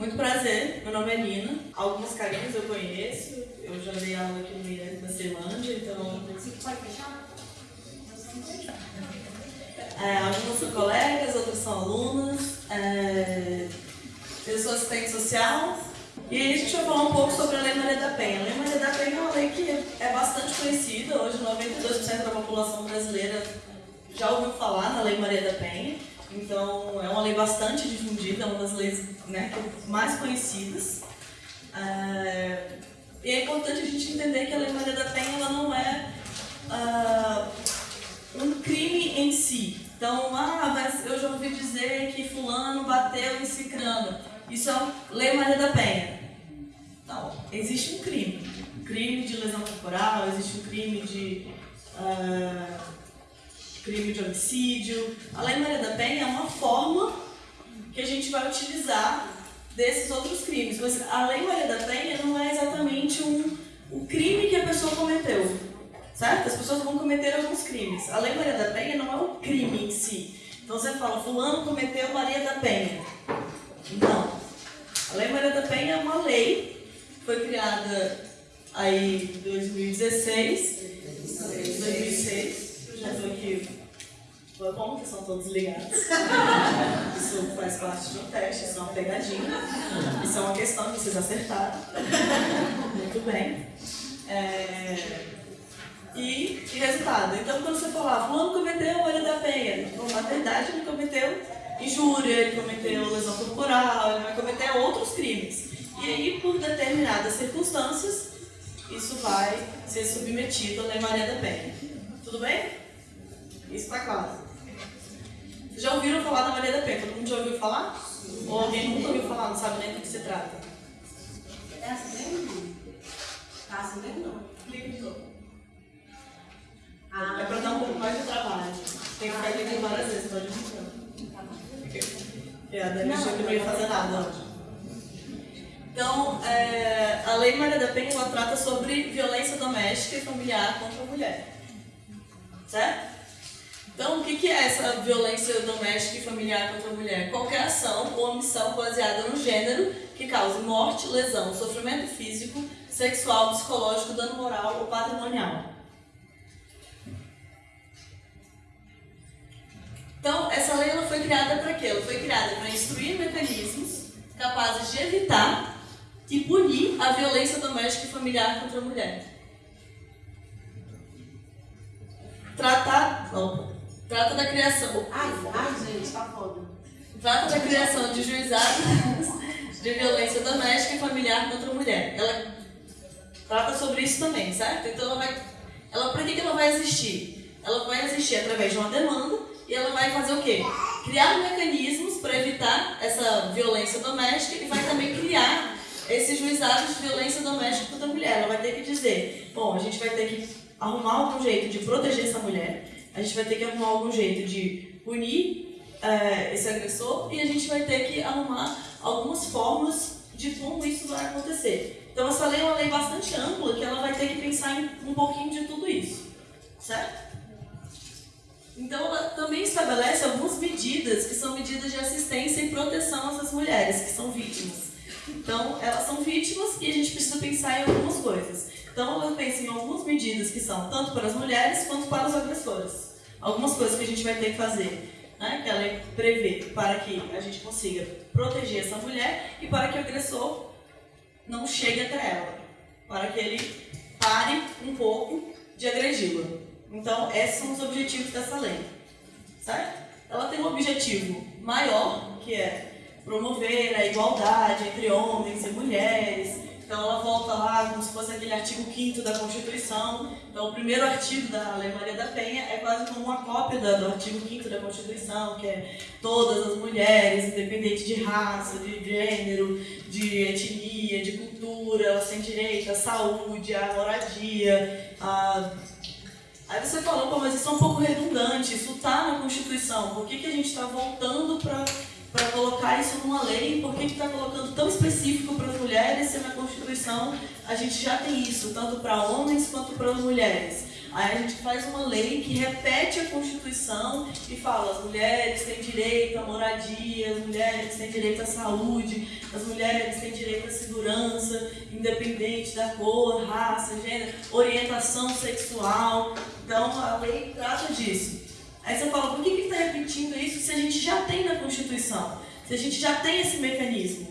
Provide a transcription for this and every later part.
Muito prazer, meu nome é Nina. Algumas carinhas eu conheço, eu já dei aula aqui no IES da Ceilândia, então. Você pode fechar? É, algumas são colegas, outras são alunas. É, eu sou assistente social. E aí a gente vai falar um pouco sobre a Lei Maria da Penha. A Lei Maria da Penha é uma lei que é bastante conhecida. Hoje 92% da população brasileira já ouviu falar na Lei Maria da Penha. Então é uma lei bastante difundida, é uma das leis né, mais conhecidas. É, e é importante a gente entender que a Lei Maria da Penha ela não é uh, um crime em si. Então, ah, mas eu já ouvi dizer que fulano bateu em cicrano. Isso é Lei Maria da Penha. Não, existe um crime. Um crime de lesão corporal, existe um crime de uh, crime de homicídio. A Lei Maria da Penha é uma forma que a gente vai utilizar desses outros crimes. Mas a Lei Maria da Penha não é exatamente um, o crime que a pessoa cometeu certo? As pessoas vão cometer alguns crimes. A Lei Maria da Penha não é o crime em si. Então você fala, fulano cometeu Maria da Penha. Não. A Lei Maria da Penha é uma lei, foi criada aí em 2016, 2006, eu já estou aqui, como que são todos ligados? Isso faz parte de um teste, isso é uma pegadinha, isso é uma questão que vocês acertaram. Muito bem. É e, e resultado. Então, quando você falar, fulano cometeu Maria da Penha, bom, na verdade ele cometeu injúria, ele cometeu lesão corporal, ele vai cometer outros crimes. E aí, por determinadas circunstâncias, isso vai ser submetido à Lei Maria da Penha. Tudo bem? Isso está claro. Já ouviram falar da Maria da Penha? Todo mundo já ouviu falar? Ou alguém nunca ouviu falar, não sabe nem do que se trata? É assim mesmo? Tá assim mesmo não? Clica de novo. Ah, é para dar um pouco mais de trabalho. Tem que ficar clicando várias vezes, pode ir É, a Dani achou que não ia fazer nada. Então, é, a Lei Maria da Penha ela trata sobre violência doméstica e familiar contra a mulher. Certo? Então, o que, é essa violência doméstica e familiar contra a mulher? Qualquer ação ou omissão baseada no gênero que cause morte, lesão, sofrimento físico, sexual, psicológico, dano moral ou patrimonial. Então, essa lei ela foi criada para quê? Ela foi criada para instruir mecanismos capazes de evitar e punir a violência doméstica e familiar contra a mulher. Tratar, trata da criação. Ai, ai, gente, tá foda. Trata da criação de juizados de violência doméstica e familiar contra a mulher. Ela trata sobre isso também, certo? Então ela vai, ela que, que ela vai existir? Ela vai existir através de uma demanda e ela vai fazer o quê? Criar mecanismos para evitar essa violência doméstica e vai também criar esses juizados de violência doméstica contra a mulher. Ela vai ter que dizer, bom, a gente vai ter que arrumar algum jeito de proteger essa mulher, a gente vai ter que arrumar algum jeito de punir é, esse agressor e a gente vai ter que arrumar algumas formas de como isso vai acontecer. Então essa lei é uma lei bastante ampla que ela vai ter que pensar em um pouquinho de tudo isso, certo? Então, ela também estabelece algumas medidas que são medidas de assistência e proteção a essas mulheres que são vítimas. Então, elas são vítimas e a gente precisa pensar em algumas coisas. Então, ela pensa em algumas medidas que são tanto para as mulheres quanto para os agressores. Algumas coisas que a gente vai ter que fazer, né, que a lei prevê para que a gente consiga proteger essa mulher e para que o agressor não chegue até ela, para que ele pare um pouco de agredi-la. Então, esses são os objetivos dessa lei, certo? Ela tem um objetivo maior, que é promover a igualdade entre homens e mulheres. Então, ela volta lá como se fosse aquele artigo 5 da Constituição. Então, o primeiro artigo da Lei Maria da Penha é quase como uma cópia do artigo 5 da Constituição, que é todas as mulheres, independente de raça, de gênero, de etnia, de cultura, elas têm direito à saúde, à moradia, a Aí você falou, mas isso é um pouco redundante, isso está na Constituição, por que, que a gente está voltando para colocar isso numa lei? Por que está colocando tão específico para as mulheres se na Constituição a gente já tem isso, tanto para homens quanto para mulheres? Aí a gente faz uma lei que repete a Constituição e fala: as mulheres têm direito à moradia, as mulheres têm direito à saúde, as mulheres têm direito à segurança, independente da cor, raça, gênero, orientação sexual. Então a lei trata disso. Aí você fala: por que está repetindo isso se a gente já tem na Constituição? Se a gente já tem esse mecanismo?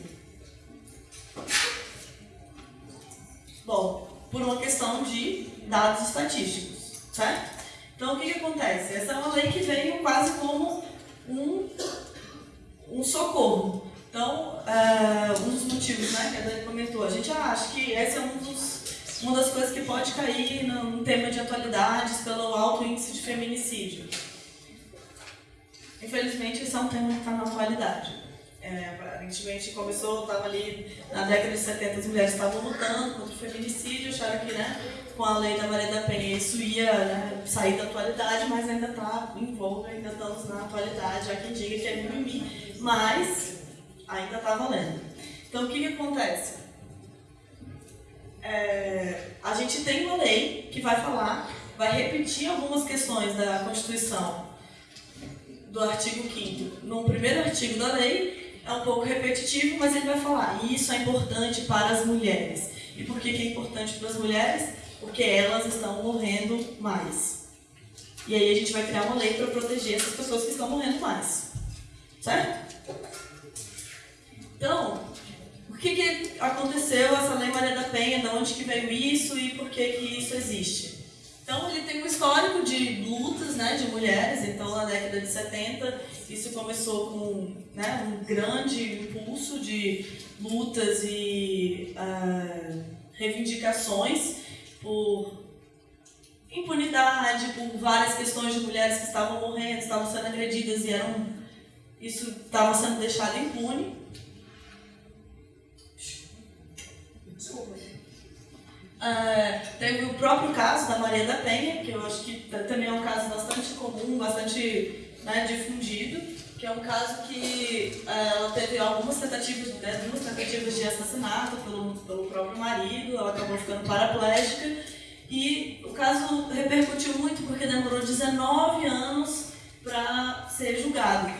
Bom, por uma questão de dados estatísticos, certo? Então, o que, que acontece? Essa é uma lei que veio quase como um, um socorro. Então, uh, um dos motivos né, que a Dani comentou, a gente acha que esse é um dos, uma das coisas que pode cair num tema de atualidades pelo alto índice de feminicídio. Infelizmente, esse é um tema que está na atualidade. É, aparentemente começou, estava ali na década de 70, as mulheres estavam lutando contra o feminicídio, acharam que né, com a lei da Maria da Penha isso ia né, sair da atualidade, mas ainda está em voga, ainda estamos na atualidade, há quem diga que é mimimi, mas ainda está valendo. Então o que, que acontece? É, a gente tem uma lei que vai falar, vai repetir algumas questões da Constituição do artigo 5 No primeiro artigo da lei, é um pouco repetitivo, mas ele vai falar, isso é importante para as mulheres. E por que, que é importante para as mulheres? Porque elas estão morrendo mais. E aí a gente vai criar uma lei para proteger essas pessoas que estão morrendo mais. Certo? Então, o que, que aconteceu essa lei Maria da Penha, de onde que veio isso e por que, que isso existe? Então ele tem um histórico de lutas né, de mulheres, então na década de 70 isso começou com né, um grande impulso de lutas e uh, reivindicações por impunidade, por várias questões de mulheres que estavam morrendo, estavam sendo agredidas e eram, isso estava sendo deixado impune. Uh, teve o próprio caso da Maria da Penha, que eu acho que também é um caso bastante comum, bastante né, difundido, que é um caso que uh, ela teve algumas tentativas, né, duas tentativas de assassinato pelo, pelo próprio marido, ela acabou ficando paraplégica, e o caso repercutiu muito porque demorou 19 anos para ser julgado.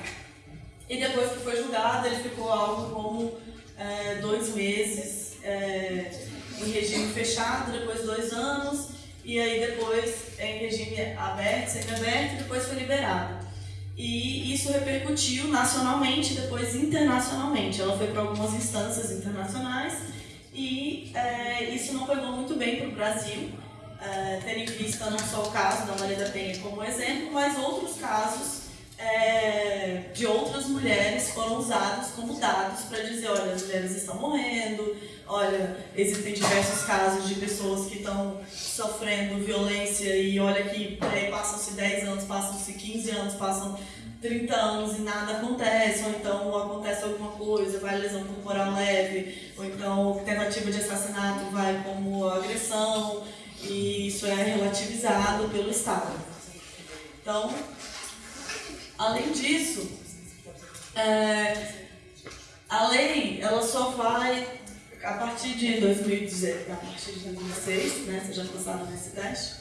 E depois que foi julgado, ele ficou algo como é, dois meses. É, em regime fechado, depois dois anos, e aí depois em regime aberto, semi-aberto, e depois foi liberado. E isso repercutiu nacionalmente, depois internacionalmente. Ela foi para algumas instâncias internacionais e é, isso não pegou muito bem para o Brasil, é, tendo em vista não só o caso da Maria da Penha como exemplo, mas outros casos é, de outras mulheres foram usados como dados para dizer, olha, as mulheres estão morrendo, olha, existem diversos casos de pessoas que estão sofrendo violência e olha que passam-se 10 anos, passam-se 15 anos, passam 30 anos e nada acontece, ou então acontece alguma coisa, vai lesão corporal leve, ou então tentativa de assassinato vai como agressão, e isso é relativizado pelo Estado. Então, Além disso, é, a lei ela só vai, a partir de 2016, a partir de 2006, né, vocês já passaram nesse teste,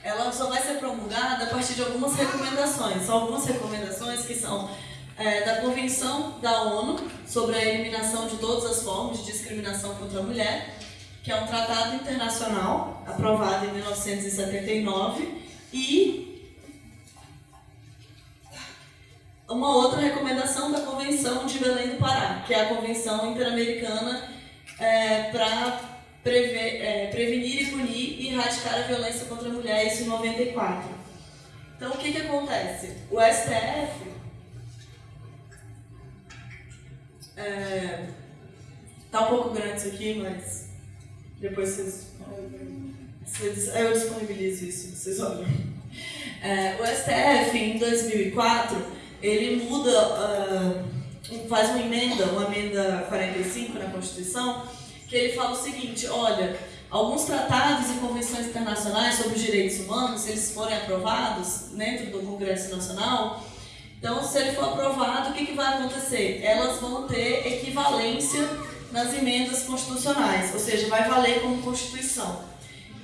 ela só vai ser promulgada a partir de algumas recomendações. São algumas recomendações que são é, da Convenção da ONU sobre a eliminação de todas as formas de discriminação contra a mulher, que é um tratado internacional aprovado em 1979 e uma outra recomendação da Convenção de Belém do Pará, que é a Convenção Interamericana é, para é, prevenir e punir e erradicar a violência contra a mulher, isso em 94. Então, o que, que acontece? O STF é, tá um pouco grande isso aqui, mas depois vocês, vocês eu disponibilizo isso, vocês olham. É, o STF, em 2004, ele muda, uh, faz uma emenda, uma emenda 45 na Constituição, que ele fala o seguinte, olha, alguns tratados e convenções internacionais sobre os direitos humanos, se eles forem aprovados dentro do Congresso Nacional, então se ele for aprovado, o que, que vai acontecer? Elas vão ter equivalência nas emendas constitucionais, ou seja, vai valer como Constituição.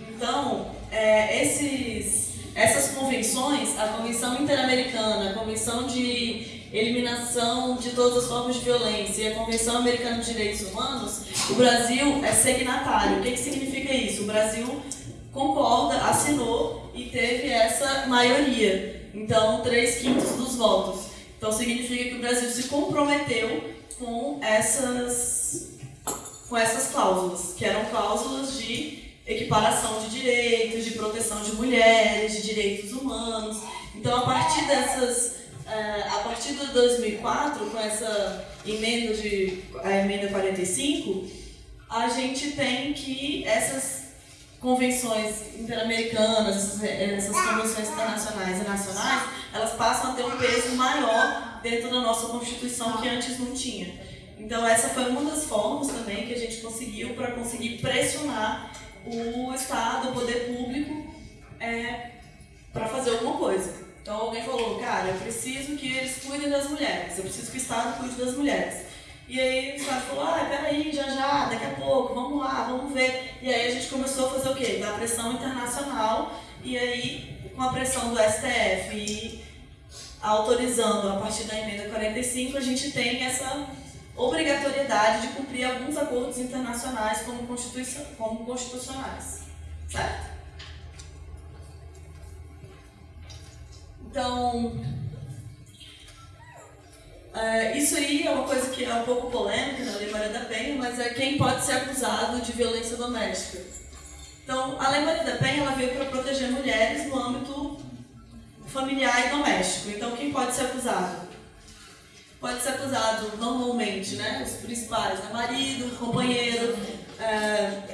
Então, é, esses, essas convenções, a Convenção Interamericana, a Convenção de Eliminação de Todas as Formas de Violência e a Convenção Americana de Direitos Humanos, o Brasil é signatário. O que, que significa isso? O Brasil concorda, assinou e teve essa maioria. Então, três quintos dos votos. Então, significa que o Brasil se comprometeu com essas, com essas cláusulas, que eram cláusulas de equiparação de direitos, de proteção de mulheres, de direitos humanos. Então, a partir dessas, eh, a partir de 2004, com essa emenda de a emenda 45, a gente tem que essas convenções interamericanas, essas, essas convenções internacionais e nacionais, elas passam a ter um peso maior dentro da nossa Constituição que antes não tinha. Então essa foi uma das formas também que a gente conseguiu para conseguir pressionar o Estado, o poder público, é, para fazer alguma coisa. Então alguém falou, cara, eu preciso que eles cuidem das mulheres, eu preciso que o Estado cuide das mulheres. E aí o Estado falou, ah, peraí, já já, daqui a pouco, vamos lá, vamos ver. E aí a gente começou a fazer o quê? Dar pressão internacional, e aí com a pressão do STF e autorizando a partir da emenda 45, a gente tem essa obrigatoriedade de cumprir alguns acordos internacionais como, constituição, como constitucionais. Certo? Então, é, isso aí é uma coisa que é um pouco polêmica na Lei Maria da Penha, mas é quem pode ser acusado de violência doméstica. Então, a Lei Maria da Penha ela veio para proteger mulheres no âmbito familiar e doméstico. Então, quem pode ser acusado? Pode ser acusado normalmente, né? Os principais, né? marido, companheiro.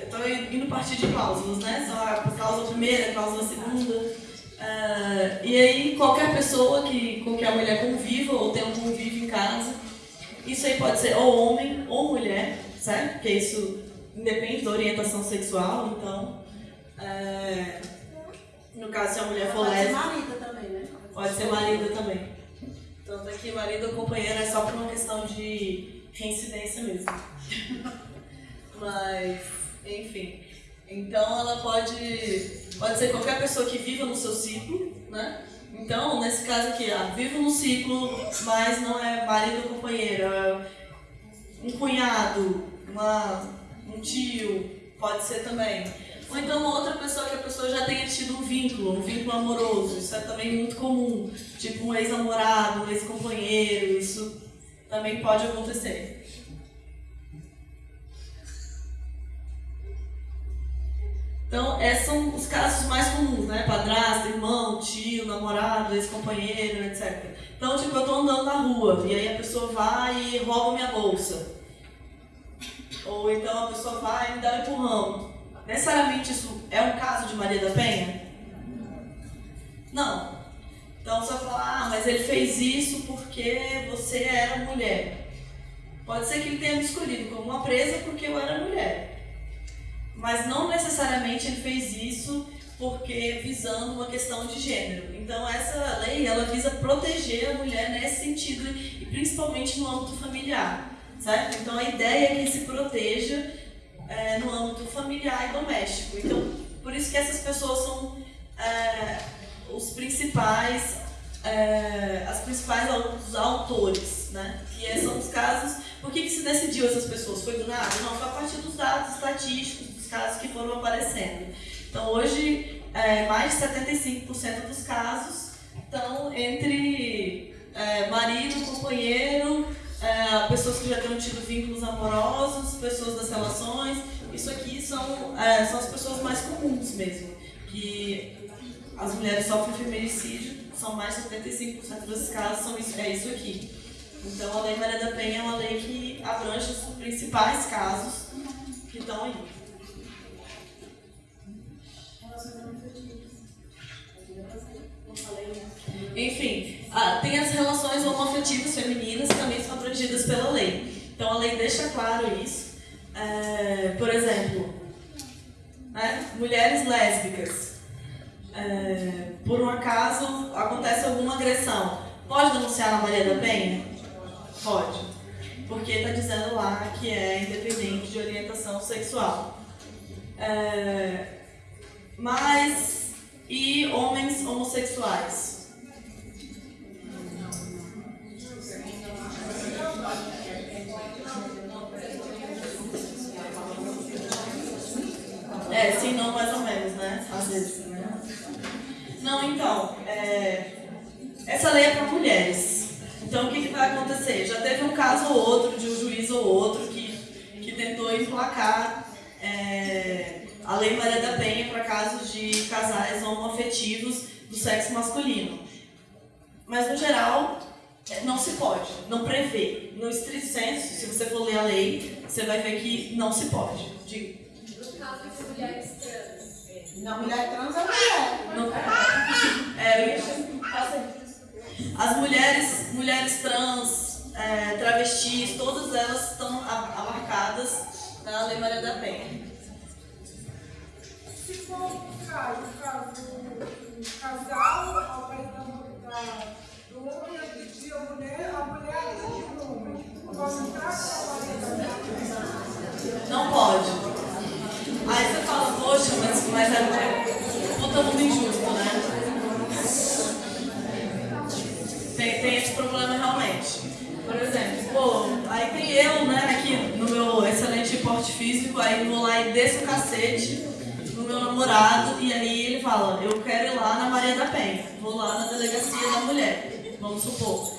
Estou é, indo partir de cláusulas, né? Só a cláusula primeira, a cláusula segunda. É, e aí qualquer pessoa que, com que a mulher conviva ou tenha um convívio em casa, isso aí pode ser ou homem ou mulher, certo? Porque isso independe da orientação sexual, então. É, no caso, se a mulher for lésbica. Pode ser marido também, né? Pode ser marido também. Tanto é que marido ou companheiro é só por uma questão de reincidência mesmo. Mas, enfim. Então ela pode, pode ser qualquer pessoa que viva no seu ciclo, né? Então, nesse caso aqui, ah, vivo no ciclo, mas não é marido ou companheiro, é um cunhado, uma, um tio, pode ser também. Ou então uma outra pessoa que a pessoa já tenha tido um vínculo, um vínculo amoroso. Isso é também muito comum. Tipo um ex-namorado, um ex-companheiro, isso também pode acontecer. Então, esses são os casos mais comuns, né? Padrasto, irmão, tio, namorado, ex-companheiro, etc. Então, tipo, eu tô andando na rua e aí a pessoa vai e rouba minha bolsa. Ou então a pessoa vai e me dá um empurrão. Necessariamente isso é um caso de Maria da Penha? Não. Então você falar, ah, mas ele fez isso porque você era mulher. Pode ser que ele tenha me escolhido como uma presa porque eu era mulher. Mas não necessariamente ele fez isso porque visando uma questão de gênero. Então essa lei ela visa proteger a mulher nesse sentido e principalmente no âmbito familiar, certo? Então a ideia é que se proteja é, no âmbito familiar e doméstico. Então, por isso que essas pessoas são é, os principais, é, as principais os autores, né? E são os casos. Por que, que se decidiu essas pessoas? Foi do nada? Não, foi a partir dos dados estatísticos, dos casos que foram aparecendo. Então, hoje, é, mais de 75% dos casos estão entre é, marido, companheiro, é, pessoas que já tenham tido vínculos amorosos, pessoas das relações. Isso aqui são, é, são as pessoas mais comuns mesmo. Que as mulheres sofrem feminicídio, são mais de 75% desses casos, são isso, é isso aqui. Então a Lei Maria da Penha é uma lei que abrange os principais casos que estão aí. Enfim, ah, tem as relações homoafetivas femininas que também são abrangidas pela lei. Então a lei deixa claro isso. É, por exemplo, né, mulheres lésbicas. É, por um acaso acontece alguma agressão, pode denunciar na Maria da Penha? Pode. Porque está dizendo lá que é independente de orientação sexual. É, Mas e homens homossexuais? É, sim, não, mais ou menos, né? Às vezes. Né? Não, então, é, essa lei é para mulheres. Então, o que, que vai acontecer? Já teve um caso ou outro, de um juiz ou outro, que, que tentou emplacar é, a Lei Maria da Penha para casos de casais homoafetivos do sexo masculino. Mas, no geral, não se pode, não prevê. No estrito senso, se você for ler a lei, você vai ver que não se pode. Diga. Caso de mulheres trans. Não, mulher trans é mulher. Não, é, eu ia as mulheres, mulheres trans, é, travestis, todas elas estão abarcadas na Lei Maria da Penha. Se for o caso, caso um casal, da, do homem agredir a mulher, a mulher agredir o homem. Posso entrar com a Maria da Penha? Não pode. Aí você fala, poxa, mas, mas é puta mundo injusto, né? Tem, tem esse problema realmente. Por exemplo, pô, aí tem eu, né, aqui no meu excelente porte físico, aí vou lá e desço o cacete no meu namorado, e aí ele fala, eu quero ir lá na Maria da Penha, vou lá na delegacia da mulher, vamos supor.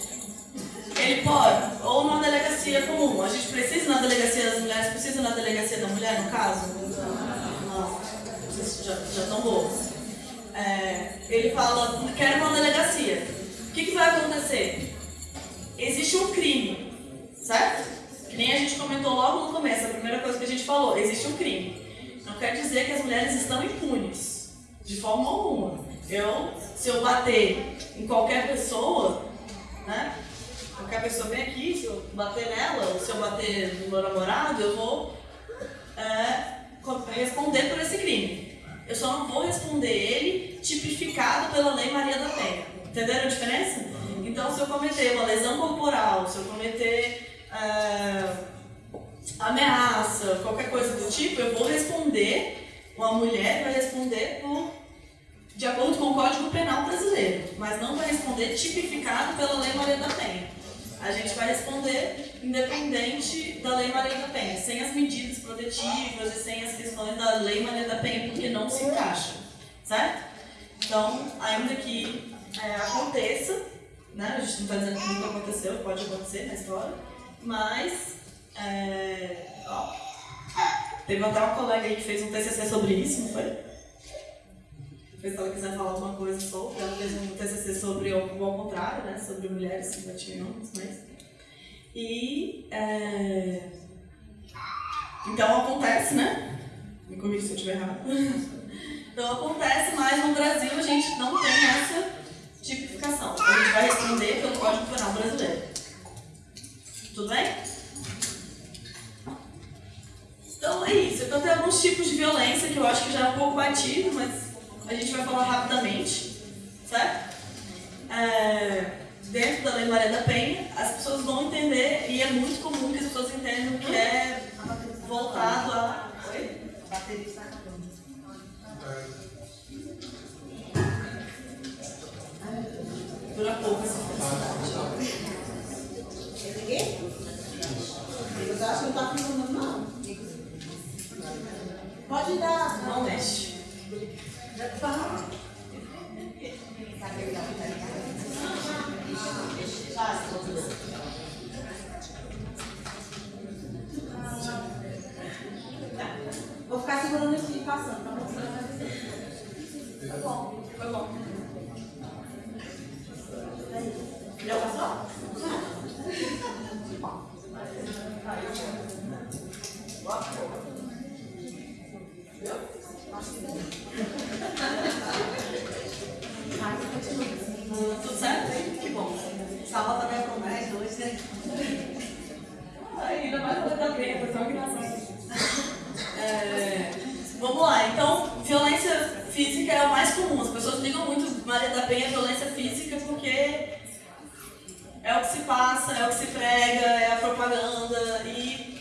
Ele pode, ou numa delegacia comum. A gente precisa na delegacia das mulheres, precisa na delegacia da mulher, no caso? Não, vocês já, já estão. É, ele fala, quero uma delegacia que, que vai acontecer? Existe um crime, certo? Que nem a gente comentou logo no começo, a primeira coisa que a gente falou, existe um crime. Não quer dizer que as mulheres estão impunes, de forma alguma. Eu, se eu bater em qualquer pessoa, né? Qualquer pessoa vem aqui, se eu bater nela, ou se eu bater no meu namorado, eu vou é, responder por esse crime. Eu só não vou responder ele tipificado pela Lei Maria da Penha. Entenderam a diferença? Então, se eu cometer uma lesão corporal, se eu cometer é, ameaça, qualquer coisa do tipo, eu vou responder, uma mulher vai responder por, de acordo com o Código Penal brasileiro, mas não vai responder tipificado pela Lei Maria da Penha. A gente vai responder independente da Lei Maria da Penha, sem as medidas protetivas e sem as questões da Lei Maria da Penha, porque não se encaixa, certo? Então, ainda que é, aconteça, né? A gente não está dizendo que nunca aconteceu, pode acontecer na história, mas é, ó, teve até uma colega aí que fez um TCC sobre isso, não foi? Se ela quiser falar alguma coisa sobre, ela fez um TCC sobre o ao contrário, né? Sobre mulheres que batiam homens, mas... E... É... Então acontece, né? Me corrija se eu estiver errado. Então acontece, mas no Brasil a gente não tem essa tipificação. A gente vai responder pelo Código Penal Brasileiro. Tudo bem? Então é isso. Então tem alguns tipos de violência que eu acho que já é um pouco batido, mas a gente vai falar rapidamente, certo? É, dentro da Lei Maria da Penha, as pessoas vão entender, e é muito comum que as pessoas entendam que é voltado a. Oi? A bateria está acabando. Dura pouco essa felicidade. Quê? Eu acho que não está funcionando, não. Pode dar. Não mexe. Vou ficar segurando esse passando, tá bom? Foi bom, foi bom. Já passou? Tudo certo? Que bom. Salva também com mais dois, né? Ainda mais quando tá bem, foi tão engraçado. É, vamos lá, então, violência física é o mais comum. As pessoas ligam muito Maria da Penha violência física porque é o que se passa, é o que se prega, é a propaganda e,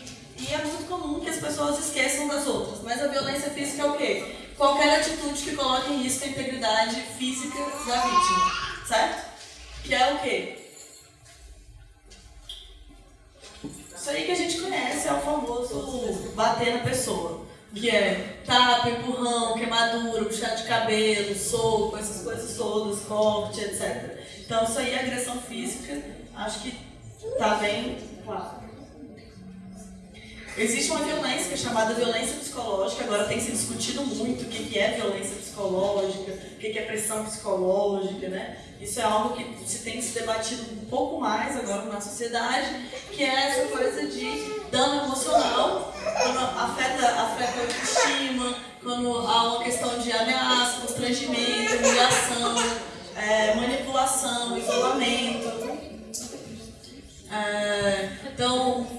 é muito comum que as pessoas esqueçam das outras. Mas a violência física é o quê? qualquer atitude que coloque em risco a integridade física da vítima, certo? Que é o quê? Isso aí que a gente conhece é o famoso bater na pessoa. Que é tapa, empurrão, queimadura, puxar de cabelo, soco, essas coisas todas, corte, etc. Então isso aí é agressão física, acho que tá bem claro. Existe uma violência chamada violência psicológica, agora tem se discutido muito o que é violência psicológica, o que é pressão psicológica, né? Isso é algo que se tem se debatido um pouco mais agora na sociedade, que é essa coisa de dano emocional, quando afeta, afeta a autoestima, quando há uma questão de ameaça, constrangimento, humilhação, é, manipulação, isolamento. É, então,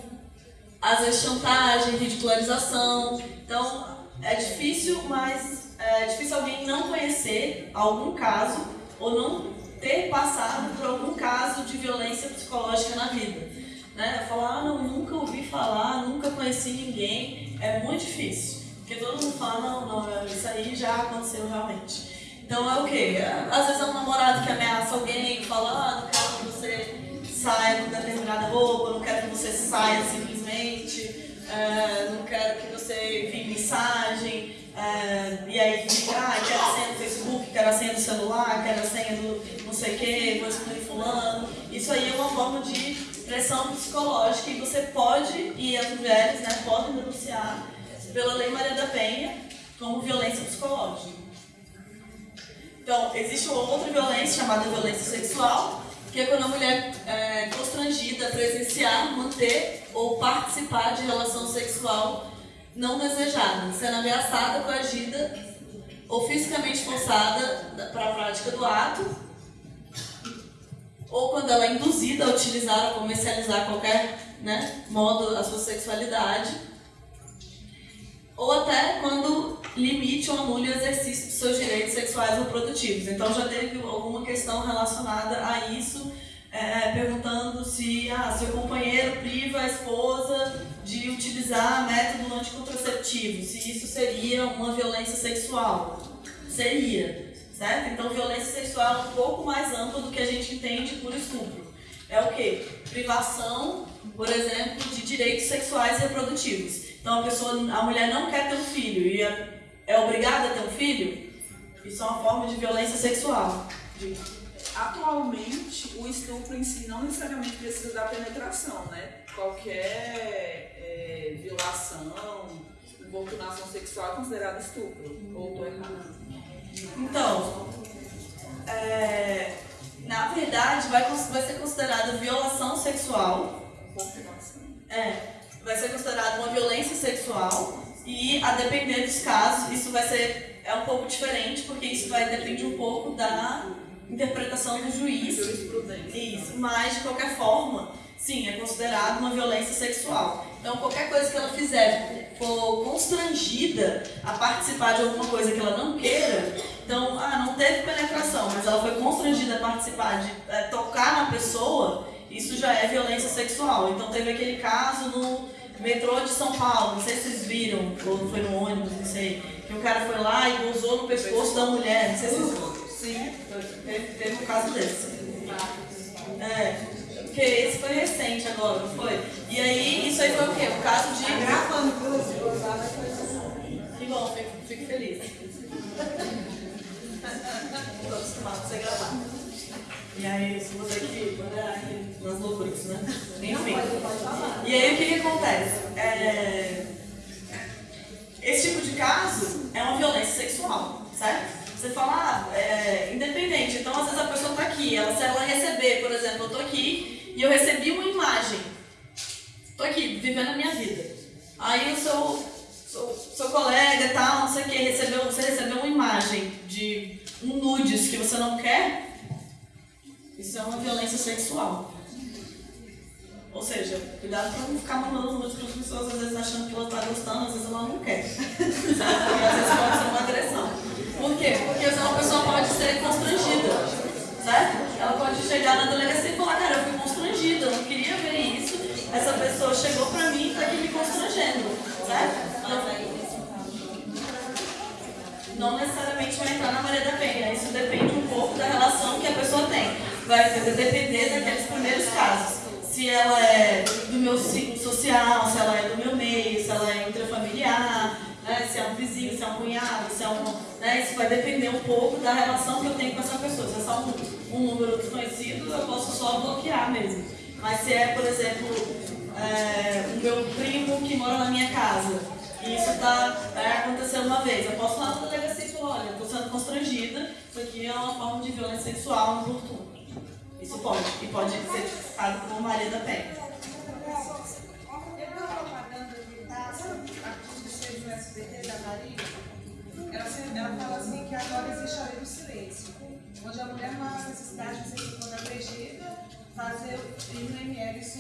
às vezes chantagem, ridicularização. Então, é difícil, mas é difícil alguém não conhecer algum caso ou não ter passado por algum caso de violência psicológica na vida. Né? Falar, ah, não, nunca ouvi falar, nunca conheci ninguém, é muito difícil. Porque todo mundo fala, não, não, isso aí já aconteceu realmente. Então é o quê? Às vezes é um namorado que ameaça alguém, fala, ah, quero que você saia com determinada roupa, não quero que você saia simplesmente, uh, não quero que você envie mensagem, uh, e aí fica, ah, quero a senha do Facebook, quero a senha do celular, quero a senha do não sei o que, vou excluir fulano. Isso aí é uma forma de pressão psicológica e você pode, e as mulheres né, podem denunciar pela Lei Maria da Penha como violência psicológica. Então, existe uma outra violência chamada violência sexual, que é quando a mulher é constrangida a presenciar, manter ou participar de relação sexual não desejada, sendo ameaçada, coagida ou fisicamente forçada para a prática do ato, ou quando ela é induzida a utilizar ou comercializar qualquer né, modo a sua sexualidade, ou até quando limite ou anule o exercício dos seus direitos sexuais reprodutivos. Então já teve alguma questão relacionada a isso, é, perguntando se ah, seu companheiro priva a esposa de utilizar método anticontraceptivo, se isso seria uma violência sexual. Seria, certo? Então violência sexual é um pouco mais ampla do que a gente entende por estupro. É o que? Privação, por exemplo, de direitos sexuais e reprodutivos. Então a pessoa, a mulher não quer ter um filho e é, é obrigada a ter um filho, isso é uma forma de violência sexual. Atualmente, o estupro em si não necessariamente precisa da penetração, né? Qualquer é, violação, importunação sexual é considerada estupro. Ou estou errado? Então, é, na verdade, vai, vai ser considerada violação sexual. É, vai ser considerada uma violência sexual e, a depender dos casos, isso vai ser é um pouco diferente, porque isso vai depender um pouco da interpretação do juiz. Isso, mas de qualquer forma, sim, é considerado uma violência sexual. Então, qualquer coisa que ela fizer for constrangida a participar de alguma coisa que ela não queira, então, ah, não teve penetração, mas ela foi constrangida a participar de é, tocar na pessoa, isso já é violência sexual. Então, teve aquele caso no metrô de São Paulo, não sei se vocês viram, ou foi no ônibus, não sei, que o cara foi lá e gozou no pescoço da mulher, não sei se vocês viram. Sim, teve, um caso desse. É, porque esse foi recente agora, não foi? E aí, isso aí foi o quê? O caso de. Gravando, Que bom, fico, fico feliz. Estou acostumado a ser gravado. E aí, se você que aqui nas loucuras, né? Enfim. E aí, o que, que acontece? É... Esse tipo de caso é uma violência sexual, certo? Você fala, ah, é, independente. Então, às vezes a pessoa está aqui, ela, se ela receber, por exemplo, eu estou aqui e eu recebi uma imagem. Estou aqui, vivendo a minha vida. Aí o seu, seu, seu colega e tal, não sei o que, recebeu, você recebeu uma imagem de um nudes que você não quer, isso é uma violência sexual. Ou seja, cuidado para não ficar mandando os para as pessoas, às vezes achando que ela está gostando, às vezes ela não quer. e às vezes pode ser uma agressão. Por quê? Porque senão pessoa pode ser constrangida, certo? Ela pode chegar na delegacia e falar, cara, eu fui constrangida, eu não queria ver isso, essa pessoa chegou para mim e tá aqui me constrangendo, certo? Não necessariamente vai entrar na Maria da Penha, isso depende um pouco da relação que a pessoa tem. Vai depender daqueles primeiros casos. Se ela é do meu ciclo social, se ela é do meu meio, se ela é intrafamiliar, né, se é um vizinho, se é um cunhado, se é um. Né, isso vai depender um pouco da relação que eu tenho com essa pessoa. Se é só um, um número desconhecido, eu posso só bloquear mesmo. Mas se é, por exemplo, é, o meu primo que mora na minha casa, e isso tá, é, uma vez, eu posso lá na delegacia e falar, olha, eu estou sendo constrangida, isso aqui é uma forma de violência sexual no importuno. Isso pode, e pode ser tipificado como Maria da Penha. Eu vi uma propaganda de taça, a que fez no SBT da Maria. Ela, fala assim que agora existe a lei do silêncio. Onde a mulher não há necessidade de ser quando agredida, fazer ir no ML. Isso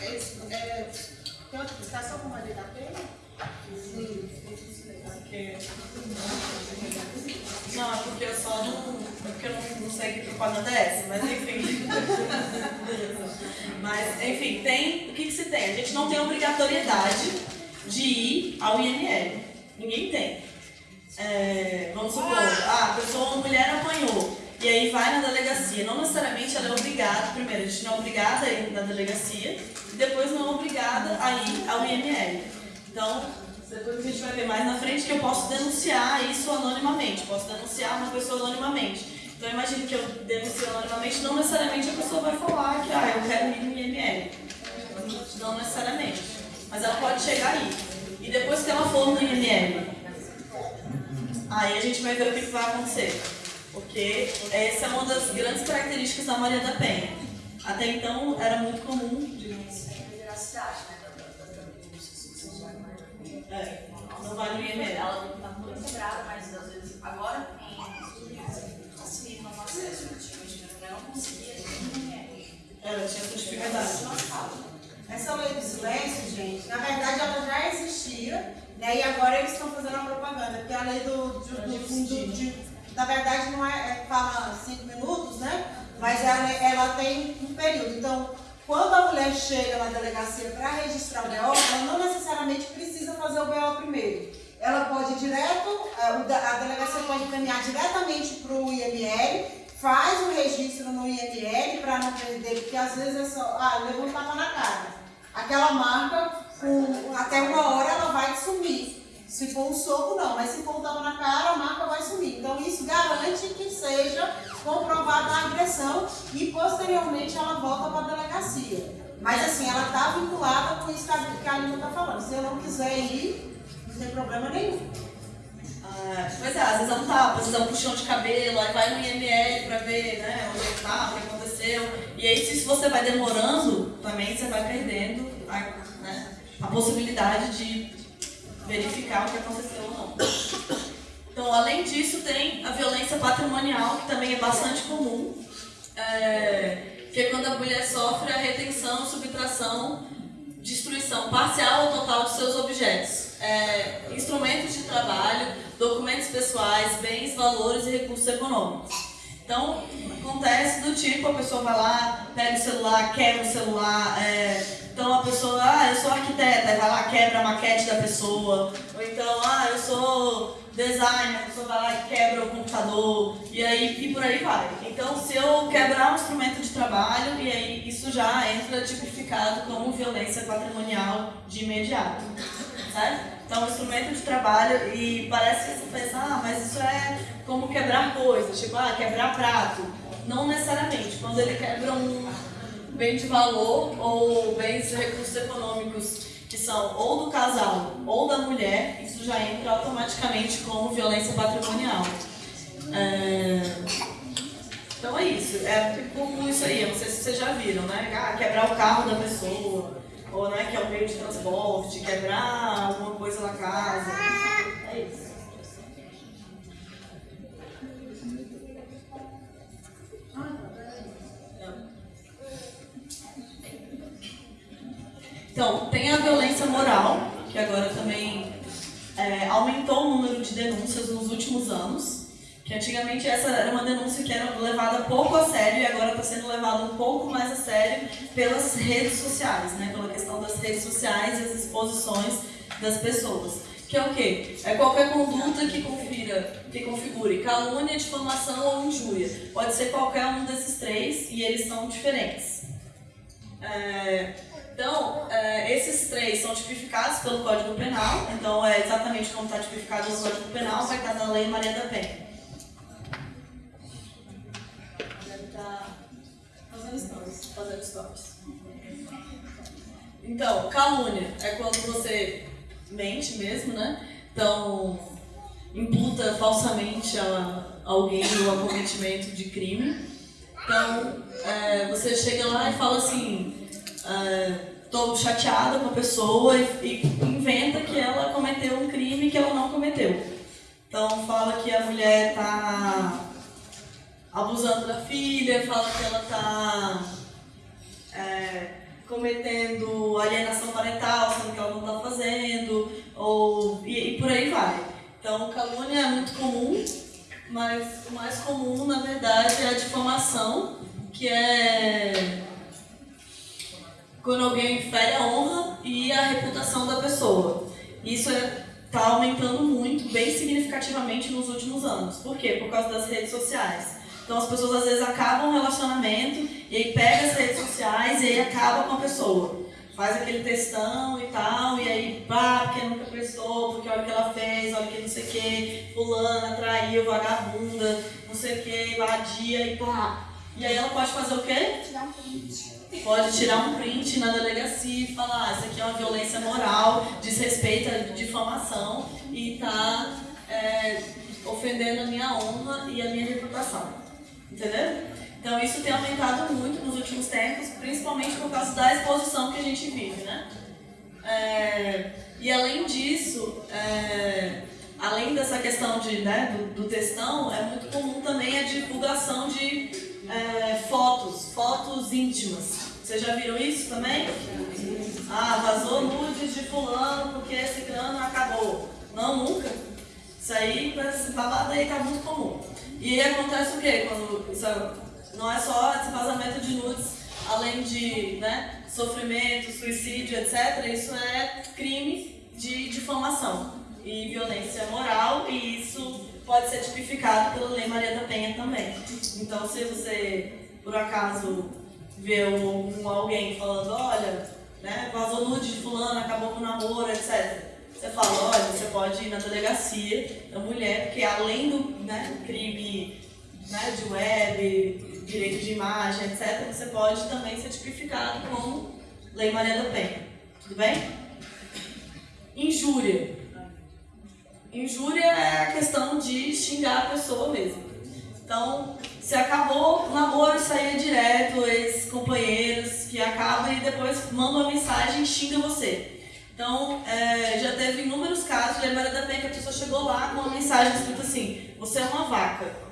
é, isso, é, tem outra explicação com Maria da Penha? Sim, Porque... Não, é porque eu só não. É porque eu não, não sei que propaganda é essa, mas enfim. mas, enfim, tem. O que, que se tem? A gente não tem obrigatoriedade de ir ao IML. Ninguém tem. É, vamos supor, ah, a pessoa, uma mulher apanhou. E aí vai na delegacia. Não necessariamente ela é obrigada, primeiro, a gente não é obrigada a ir na delegacia, e depois não é obrigada a ir ao IML. Então, depois a gente vai ver mais na frente que eu posso denunciar isso anonimamente, posso denunciar uma pessoa anonimamente. Então imagine que eu denuncio anonimamente, não necessariamente a pessoa vai falar que ah, eu quero ir no IML. Não necessariamente. Mas ela pode chegar aí. E depois que ela for no IML, aí a gente vai ver o que que vai acontecer. Porque essa é uma das grandes características da Maria da Penha. Até então era muito comum, digamos. veracidade, É, não vai no IML. Ela não tá muito quebrada, mas às vezes agora tem facilita o acesso. A mulher não conseguia, a gente não quer. Ela tinha essa dificuldade. Essa lei do silêncio, gente, na verdade ela já existia, né? E agora eles estão fazendo a propaganda, porque a lei do, do, do- de- na verdade não é, é fala cinco minutos, né? Mas ela, ela tem um período. Então, quando a mulher chega na delegacia para registrar o BO, ela não necessariamente precisa fazer o BO primeiro. Ela pode ir direto, da- a delegacia pode encaminhar diretamente para o IML, faz o registro no IML para não perder, porque às vezes é só, ah, levou um tapa na cara. Aquela marca, com, até uma hora ela vai sumir. Se for um soco, não, mas se for um tapa na cara, a marca vai sumir. Então isso garante que seja comprovada a agressão e posteriormente ela volta para a delegacia. Mas assim, ela está vinculada com isso que a, que a Lina está falando. Se eu não quiser ir, não tem problema nenhum. Ah, pois é, às vezes é um tapa, às vezes é um puxão de cabelo, aí vai no IML pra ver né, onde é que tá, o que aconteceu. E aí, se você vai demorando, também você vai perdendo a, né, a possibilidade de verificar o que aconteceu ou não. Então, além disso, tem a violência patrimonial, que também é bastante comum, é, que é quando a mulher sofre a retenção, subtração, destruição parcial ou total de seus objetos, é, instrumentos de trabalho, documentos pessoais, bens, valores e recursos econômicos. Então, acontece do tipo, a pessoa vai lá, pega o celular, quebra o celular, é, então a pessoa, ah, eu sou arquiteta, vai lá, quebra a maquete da pessoa, ou então, ah, eu sou designer, a pessoa vai lá e quebra o computador, e aí e por aí vai. Então, se eu quebrar um instrumento de trabalho, e aí isso já entra tipificado como violência patrimonial de imediato, certo? Então, um instrumento de trabalho, e parece que você pensa, ah, mas isso é como quebrar coisas, tipo, ah, quebrar prato. Não necessariamente. Quando ele quebra um bem de valor ou bens de recursos econômicos que são ou do casal ou da mulher, isso já entra automaticamente como violência patrimonial. É, Então é isso, é como isso aí, eu não sei se vocês já viram, né? Ah, quebrar o carro da pessoa, ou né, que é um meio de transporte, quebrar alguma coisa na casa. É isso. Então, tem a violência moral, que agora também é, aumentou o número de denúncias nos últimos anos. Que antigamente essa era uma denúncia que era levada pouco a sério e agora está sendo levada um pouco mais a sério pelas redes sociais, né? pela questão das redes sociais e as exposições das pessoas. que é o quê? É qualquer conduta que confira, que configure calúnia, difamação ou injúria. Pode ser qualquer um desses três e eles são diferentes. É, então, é, esses três são tipificados pelo Código Penal, então é exatamente como está tipificado no Código Penal, vai estar na Lei Maria da Penha. Fazendo stories. Então, calúnia é quando você mente mesmo, né? Então, imputa falsamente a alguém o acometimento de crime. Então, é, você chega lá e fala assim, estou chateada com a pessoa e, e inventa que ela cometeu um crime que ela não cometeu. Então, fala que a mulher está abusando da filha, fala que ela está é, cometendo alienação parental, sendo que ela não está fazendo, ou, e, e, por aí vai. Então, calúnia é muito comum, mas o mais comum, na verdade, é a difamação, que é quando alguém fere a honra e a reputação da pessoa. Isso está é, tá aumentando muito, bem significativamente nos últimos anos. Por quê? Por causa das redes sociais. Então as pessoas às vezes acabam um relacionamento e aí pega as redes sociais e aí acaba com a pessoa. Faz aquele textão e tal, e aí, pá, porque nunca prestou, porque olha o que ela fez, olha o que não sei o que, fulana, traiu, vagabunda, não sei o que, vadia e pá. E aí ela pode fazer o quê? Tirar um print. Pode tirar um print na delegacia e falar, ah, isso aqui é uma violência moral, desrespeita, difamação e tá é, ofendendo a minha honra e a minha reputação. Entendeu? Então isso tem aumentado muito nos últimos tempos, principalmente por causa da exposição que a gente vive, né? É, e além disso, é, além dessa questão de, né, do, do, textão, é muito comum também a divulgação de é, fotos, fotos íntimas. Vocês já viram isso também? Ah, vazou nudes de fulano porque esse grano acabou. Não, nunca. Isso aí, esse babado aí tá muito comum. E aí acontece o quê? Quando isso não é só esse vazamento de nudes, além de né, sofrimento, suicídio, etc. Isso é crime de difamação e violência moral e isso pode ser tipificado pela Lei Maria da Penha também. Então, se você, por acaso, vê um, alguém falando, olha, né, vazou nude de fulano, acabou com o namoro, etc você fala, olha, você pode ir na delegacia da mulher, porque além do né, crime né, de web, direito de imagem, etc., você pode também ser tipificado como Lei Maria da Penha. Tudo bem? Injúria. Injúria é a questão de xingar a pessoa mesmo. Então, se acabou o namoro e saía direto, ex-companheiros que acaba e depois manda uma mensagem e xinga você. Então, é, já teve inúmeros casos de Maria da Penha que a pessoa chegou lá com uma mensagem escrita assim: Você é uma vaca.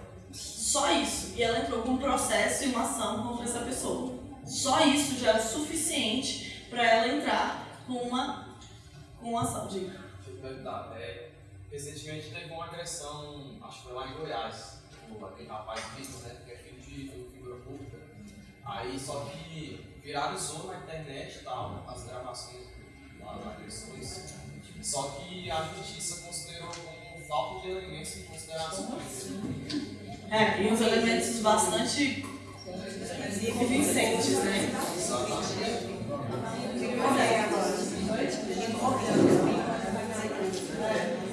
Só isso. E ela entrou com um processo e uma ação contra essa pessoa. Só isso já é o suficiente para ela entrar com uma, com uma ação. Diga. É, recentemente teve uma agressão, acho que foi lá em Goiás, aquele rapaz visto, né, que é filho de figura pública. Aí só que viralizou na internet tal, as gravações as agressões, só que a justiça considerou como falta de elementos em consideração. É, e uns elementos bastante convincentes, né?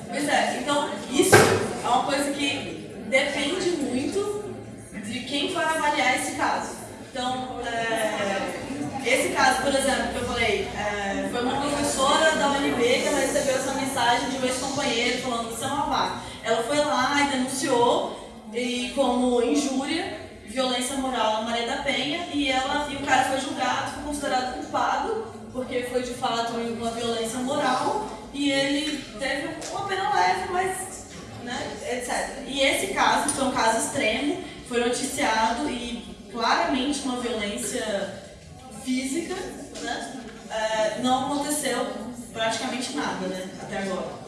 Pois é, então isso é uma coisa que depende muito de quem vai avaliar esse caso. Então, é, esse caso, por exemplo, que eu falei, é, foi uma professora da UNB que ela recebeu essa mensagem de um ex-companheiro falando que você é uma vaca. Ela foi lá e denunciou e como injúria, violência moral na Maria da Penha e ela e o cara foi julgado, foi considerado culpado porque foi de fato uma violência moral e ele teve uma pena leve, mas né, etc. E esse caso foi um caso extremo, foi noticiado e claramente uma violência física, né? É, não aconteceu praticamente nada, né? Até agora.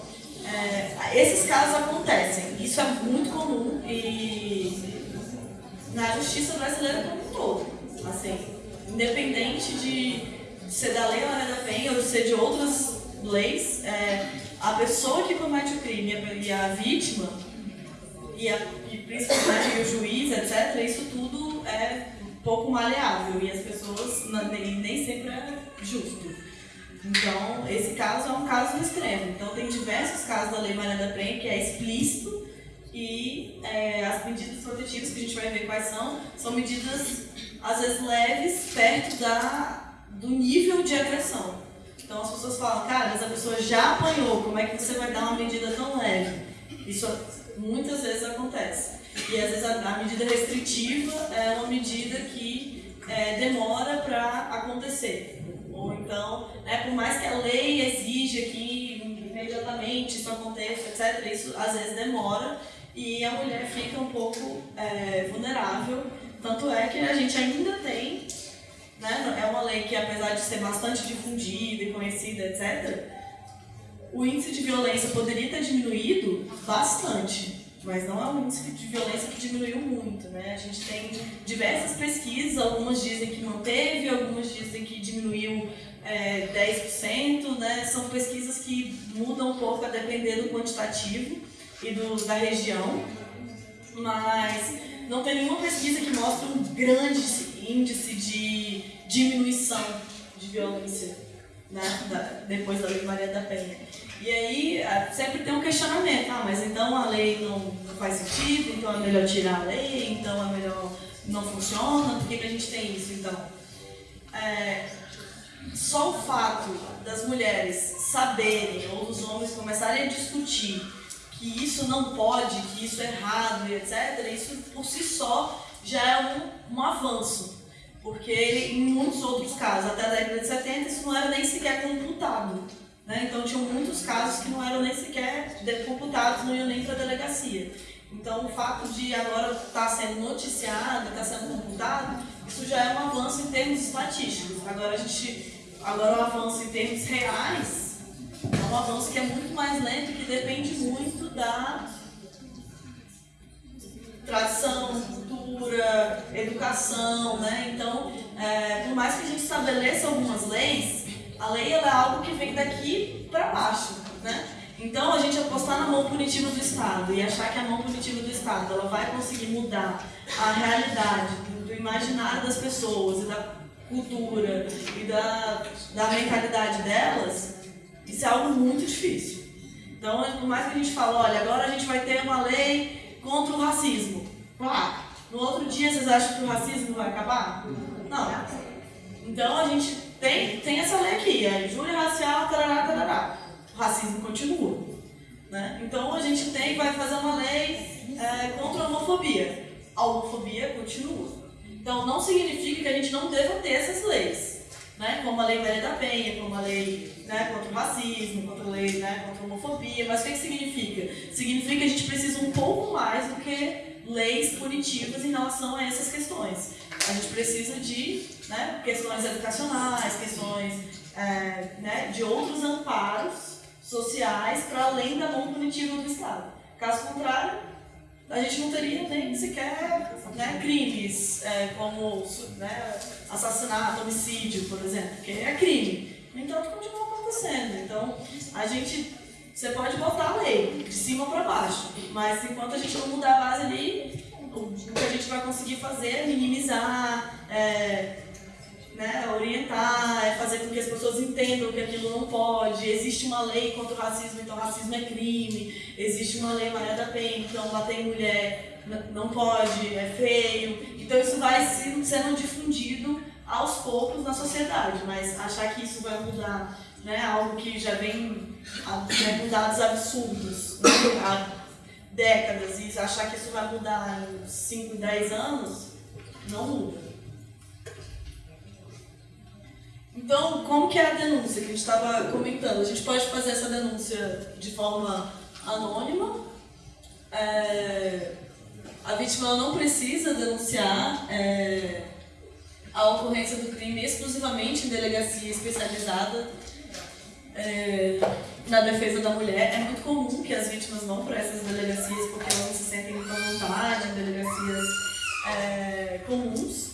É, esses casos acontecem, isso é muito comum e na justiça brasileira como um todo, assim, independente de ser da lei da Penha ou ser de outras leis, é, a pessoa que comete o crime e a- vítima, e, a, e principalmente o juiz, etc., isso tudo é pouco maleável e as pessoas nem, nem sempre é justo. Então, esse caso é um caso extremo. Então, tem diversos casos da Lei Maria da Penha que é explícito e é, as medidas protetivas que a gente vai ver quais são, são medidas, às vezes, leves, perto da, do nível de agressão. Então, as pessoas falam, cara, mas a pessoa já apanhou, como é que você vai dar uma medida tão leve? Isso muitas vezes acontece. E, às vezes, a, a medida restritiva é uma medida que é, demora para acontecer. Ou então, né, por mais que a lei exija que imediatamente isso aconteça, etc., isso às vezes demora e a mulher fica um pouco é, vulnerável. Tanto é que a gente ainda tem, né, é uma lei que apesar de ser bastante difundida e conhecida, etc., o índice de violência poderia ter diminuído bastante, mas não é um índice de violência que diminuiu muito, né? A gente tem diversas pesquisas, algumas dizem que manteve, algumas dizem que diminuiu é, 10%, né? São pesquisas que mudam um pouco a depender do quantitativo e do, da região, mas não tem nenhuma pesquisa que mostre um grande índice de diminuição de violência né, da- depois da Lei Maria da Penha. E aí sempre tem um questionamento, ah, mas então a lei não, faz sentido, então é melhor tirar a lei, então é melhor não funciona, por que, a gente tem isso então? É, só o fato das mulheres saberem ou dos homens começarem a discutir que isso não pode, que isso é errado etc., isso por si só já é um, um avanço. Porque em muitos outros casos, até a década de 70, isso não era nem sequer computado. Né? Então tinham muitos casos que não eram nem sequer computados, não iam nem para a delegacia. Então o fato de agora estar sendo noticiado, estar sendo computado, isso já é um avanço em termos estatísticos. Agora a gente, agora o avanço em termos reais é um avanço que é muito mais lento que depende muito da tradição, cultura, educação, né? Então, é, por mais que a gente estabeleça algumas leis, a lei é algo que vem daqui para baixo, né? Então, a gente apostar na mão punitiva do Estado e achar que a mão punitiva do Estado ela vai conseguir mudar a realidade do, imaginário das pessoas e da cultura e da, da mentalidade delas, isso é algo muito difícil. Então, por mais que a gente fale, olha, agora a gente vai ter uma lei contra o racismo. Pá, no outro dia vocês acham que o racismo vai acabar? Não. Então a gente tem, tem essa lei aqui, a injúria racial, tarará, tarará. O racismo continua. Né? Então a gente tem, vai fazer uma lei é, contra a homofobia. A homofobia continua. Então não significa que a gente não deva ter essas leis. Né? Como a lei Maria da Penha, como a lei né, contra o racismo, contra a lei né, contra a homofobia. Mas o que, que significa? Significa que a gente precisa um pouco mais do que leis punitivas em relação a essas questões. A gente precisa de né, questões educacionais, questões é, né, de outros amparos sociais para além da mão punitiva do Estado. Caso contrário, a gente não teria nem sequer né, crimes é, como né, assassinato, homicídio, por exemplo, que é crime. No entanto, continua acontecendo. Então, a gente, você pode botar a lei de cima para baixo, mas enquanto a gente não mudar a base ali, o que a gente vai conseguir fazer é minimizar, é, né, orientar, é fazer com que as pessoas entendam que aquilo não pode. Existe uma lei contra o racismo, então racismo é crime. Existe uma lei Maria da Penha, então bater em mulher não pode, é feio. Então isso vai se- sendo difundido aos poucos na sociedade, mas achar que isso vai mudar né, algo que já vem né, com dados absurdos né, décadas e achar que isso vai mudar em 5, 10 anos, não muda. Então, como que é a denúncia que a gente estava comentando? A gente pode fazer essa denúncia de forma anônima. É, a vítima não precisa denunciar é, a ocorrência do crime exclusivamente em delegacia especializada é, na defesa da mulher. É muito comum que as vítimas vão para essas delegacias porque elas não se sentem à vontade em delegacias é, comuns.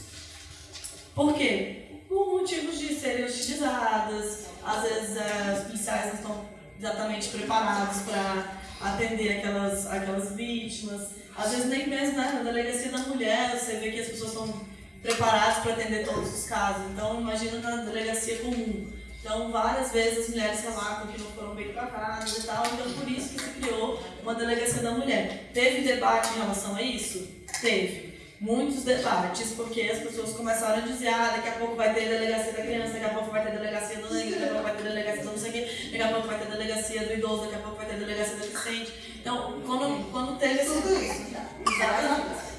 Por quê? Por motivos de serem hostilizadas, às vezes é, os policiais não estão exatamente preparados para atender aquelas, aquelas vítimas. Às vezes nem mesmo né, na delegacia da mulher, você vê que as pessoas estão preparadas para atender todos os casos. Então imagina na delegacia comum. Então várias vezes as mulheres relatam que não foram bem tratadas e tal, então por isso que se criou uma delegacia da mulher. Teve debate em relação a isso? Teve muitos debates, porque as pessoas começaram a dizer, ah, daqui a pouco vai ter delegacia da criança, daqui a pouco vai ter delegacia do negro, daqui a pouco vai ter delegacia do não sei o quê, daqui a pouco vai ter delegacia do idoso, daqui a pouco vai ter delegacia do deficiente. Então, quando, quando teve esse... Exatamente.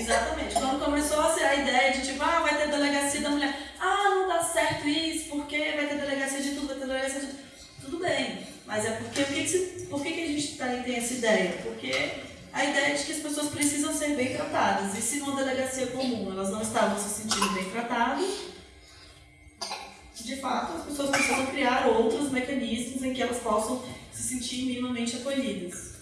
Exatamente. Quando começou a ser a ideia de tipo, ah, vai ter delegacia da mulher, ah, não dá certo isso, porque vai ter delegacia de tudo, vai ter delegacia de tudo. Tudo bem, mas é porque, por que, por que, que a gente tem essa ideia? Porque a ideia de que as pessoas precisam ser bem tratadas. E se numa delegacia comum elas não estavam se sentindo bem tratadas, de fato as pessoas precisam criar outros mecanismos em que elas possam se sentir minimamente acolhidas.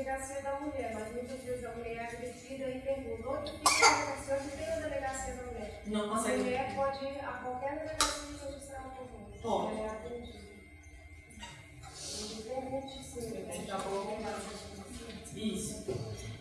A delegacia da mulher, mas muitas vezes a mulher é agredida e pergunta onde fica a delegacia, onde tem a delegacia da mulher. Não A consegue. mulher pode ir a qualquer delegacia de justiça comum. Pode. Ela é atendida. Isso.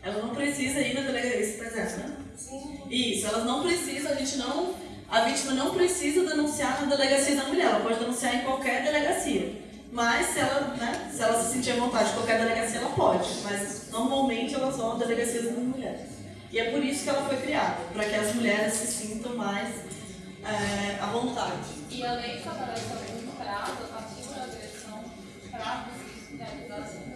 Ela não precisa ir na delegacia, tá dizendo, né? Sim. Isso, elas não precisam, a gente não. A vítima não precisa denunciar na delegacia da mulher, ela pode denunciar em qualquer delegacia. Mas se ela, né, se ela se sentir à vontade em qualquer delegacia, ela pode. Mas normalmente elas vão à delegacia da mulher. E é por isso que ela foi criada, para que as mulheres se sintam mais é, à vontade. E a lei estabelece também um prazo a partir da agressão para assim.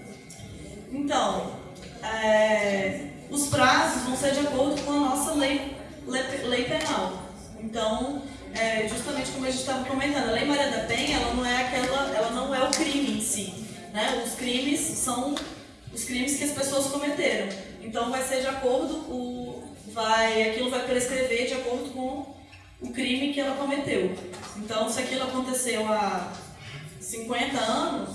Então, é, os prazos vão ser de acordo com a nossa lei, lei penal. Então, é, justamente como a gente estava comentando, a Lei Maria da Penha, ela não é aquela, ela não é o crime em si, né? Os crimes são os crimes que as pessoas cometeram. Então, vai ser de acordo o vai aquilo vai prescrever de acordo com o crime que ela cometeu. Então, se aquilo aconteceu há 50 anos,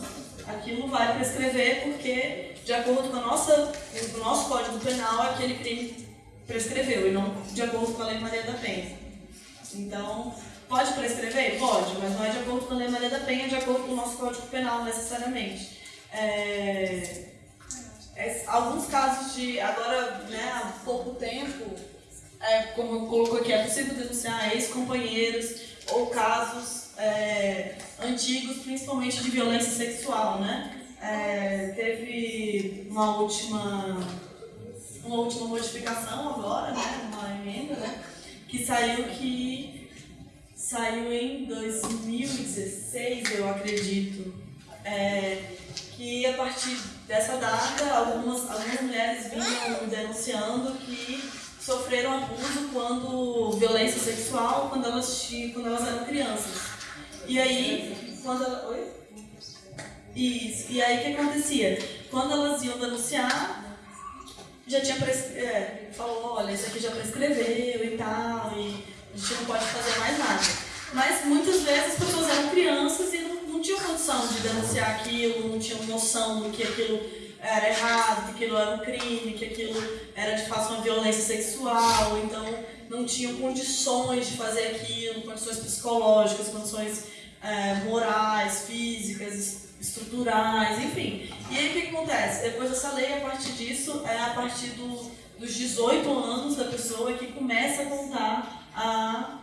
aquilo vai prescrever porque de acordo com a nossa, o nosso Código Penal, aquele crime prescreveu e não de acordo com a Lei Maria da Penha. Então, pode prescrever? Pode, mas não é de acordo com a Lei Maria da Penha, é de acordo com o nosso Código Penal, necessariamente. É, é, alguns casos de, agora, né, há pouco tempo, é, como eu colocou aqui, é possível denunciar ex-companheiros ou casos é, antigos, principalmente de violência sexual, né? É, teve uma última, uma última modificação agora, né, uma emenda, né, que saiu que saiu em 2016, eu acredito, é, que a partir dessa data algumas, algumas mulheres vinham denunciando que sofreram abuso quando violência sexual quando elas quando elas eram crianças. E aí, quando ela, oi? Isso. E aí o que acontecia? Quando elas iam denunciar, já tinha é, falou, olha, isso aqui já prescreveu e tal, e a gente não pode fazer mais nada. Mas muitas vezes as pessoas eram crianças e não, não tinham condição de denunciar aquilo, não tinham noção do que aquilo era errado, que aquilo era um crime, que aquilo era de fato uma violência sexual, então não tinham condições de fazer aquilo, condições psicológicas, condições é, morais, físicas, estruturais, enfim. E aí o que, acontece? Depois dessa lei, a partir disso, é a partir do, dos 18 anos da pessoa que começa a contar a,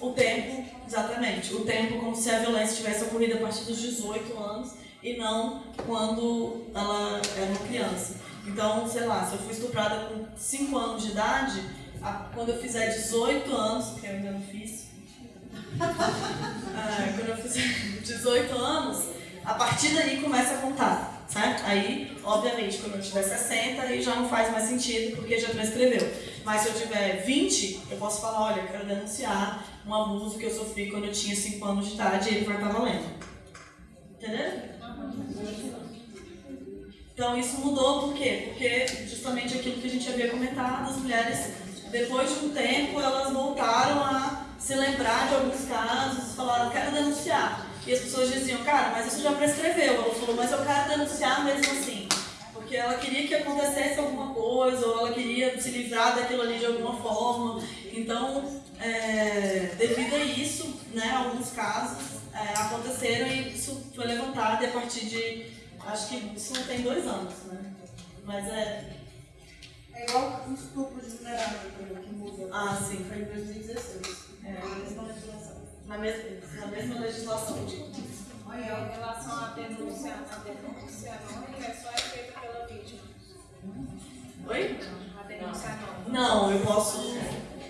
o tempo, exatamente, o tempo como se a violência tivesse ocorrido a partir dos 18 anos e não quando ela era uma criança. Então, sei lá, se eu fui estuprada com 5 anos de idade, a- quando eu fizer 18 anos, que eu ainda não fiz, ah, quando eu fizer 18 anos, a partir daí começa a contar, certo? Aí, obviamente, quando eu tiver 60, aí já não faz mais sentido, porque já prescreveu. Mas se eu tiver 20, eu posso falar, olha, eu quero denunciar um abuso que eu sofri quando eu tinha 5 anos de idade e ele vai estar valendo. Entendeu? Então isso mudou por quê? Porque justamente aquilo que a gente havia comentado, as mulheres, depois de um tempo, elas voltaram a se lembrar de alguns casos, falaram, quero denunciar. E as pessoas diziam, cara, mas isso já prescreveu. Ela falou, mas eu quero denunciar mesmo assim. Porque ela queria que acontecesse alguma coisa, ou ela queria se livrar daquilo ali de alguma forma. Então, é, devido a isso, né, alguns casos, é, aconteceram e isso foi levantado e a partir de. Acho que isso tem dois anos, né? Mas é. É igual o estupro de vulnerável que muda. Ah, sim. Foi em 2016. É. Na mesma legislação. Na mesma, na mesma legislação. Olha, em relação à denúncia, a denúncia anônima é só é feita pela vítima. Oi? A denúncia anônima. Não, eu posso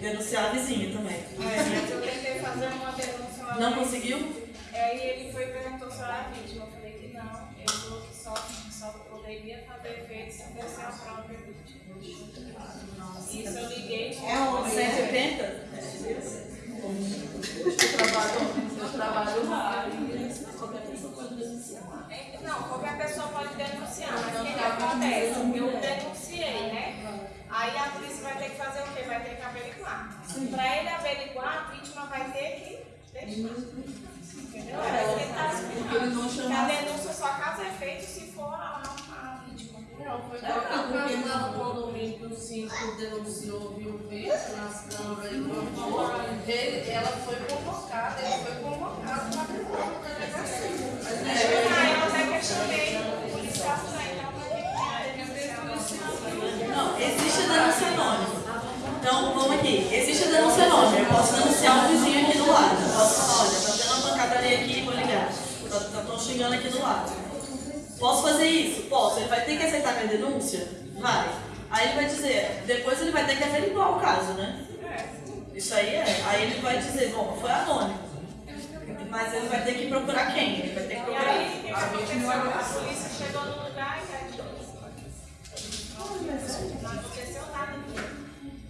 denunciar a vizinha também. É, mas eu tentei fazer uma denúncia uma Não vez. conseguiu? Aí ele foi e perguntou se eu era vítima. Eu falei que não. Ele falou que só, só poderia fazer efeito se fosse a própria vítima. Isso eu liguei. É onde? 180? Eu trabalho, eu trabalho lá e qualquer pessoa pode denunciar. É, Não, qualquer pessoa pode denunciar, mas o que, que acontece? Eu denunciei, né? Aí a polícia vai ter que fazer o quê? Vai ter que averiguar. Para ele averiguar, a vítima vai ter que deixar. Entendeu? É que ele tá explicando. Que a denúncia só caso é feito se for a. Não, foi porque lá no condomínio que o síndico denunciou, viu o vídeo nas câmeras e. Ele, ela foi convocada, ele foi convocado para no delegacia. Ah, ele eu até questionei o policial denunciar. Não, existe a denúncia anônima. Então, vamos aqui. Existe a denúncia anônima. Eu posso denunciar um vizinho aqui do lado. Eu posso falar, olha, tá tendo uma pancadaria aqui, vou ligar. Estão xingando aqui do lado. Posso fazer isso? Posso. Ele vai ter que aceitar minha denúncia? Vai. Aí ele vai dizer, depois ele vai ter que averiguar o caso, né? Isso aí é. Aí ele vai dizer, bom, foi anônimo. Mas ele vai ter que procurar quem? Ele vai ter que procurar. aí? A polícia chegou no lugar e Não aconteceu nada.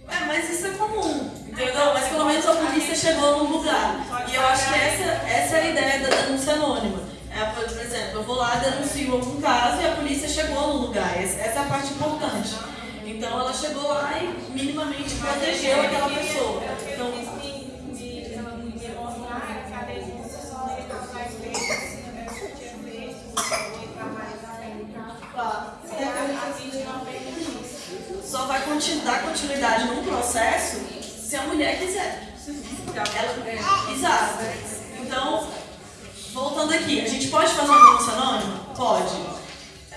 É, mas isso é comum, entendeu? Mas pelo menos a polícia chegou no lugar. E eu acho que essa, essa é a ideia da denúncia anônima. É, por exemplo, eu vou lá, denuncio algum caso e a polícia chegou no lugar. Essa é a parte importante. Então ela chegou lá e minimamente protegeu aquela pessoa. Então, só vai dar continuidade num processo se a mulher quiser. Ela, exato. Então, voltando aqui, a gente pode fazer uma denúncia anônima? Pode.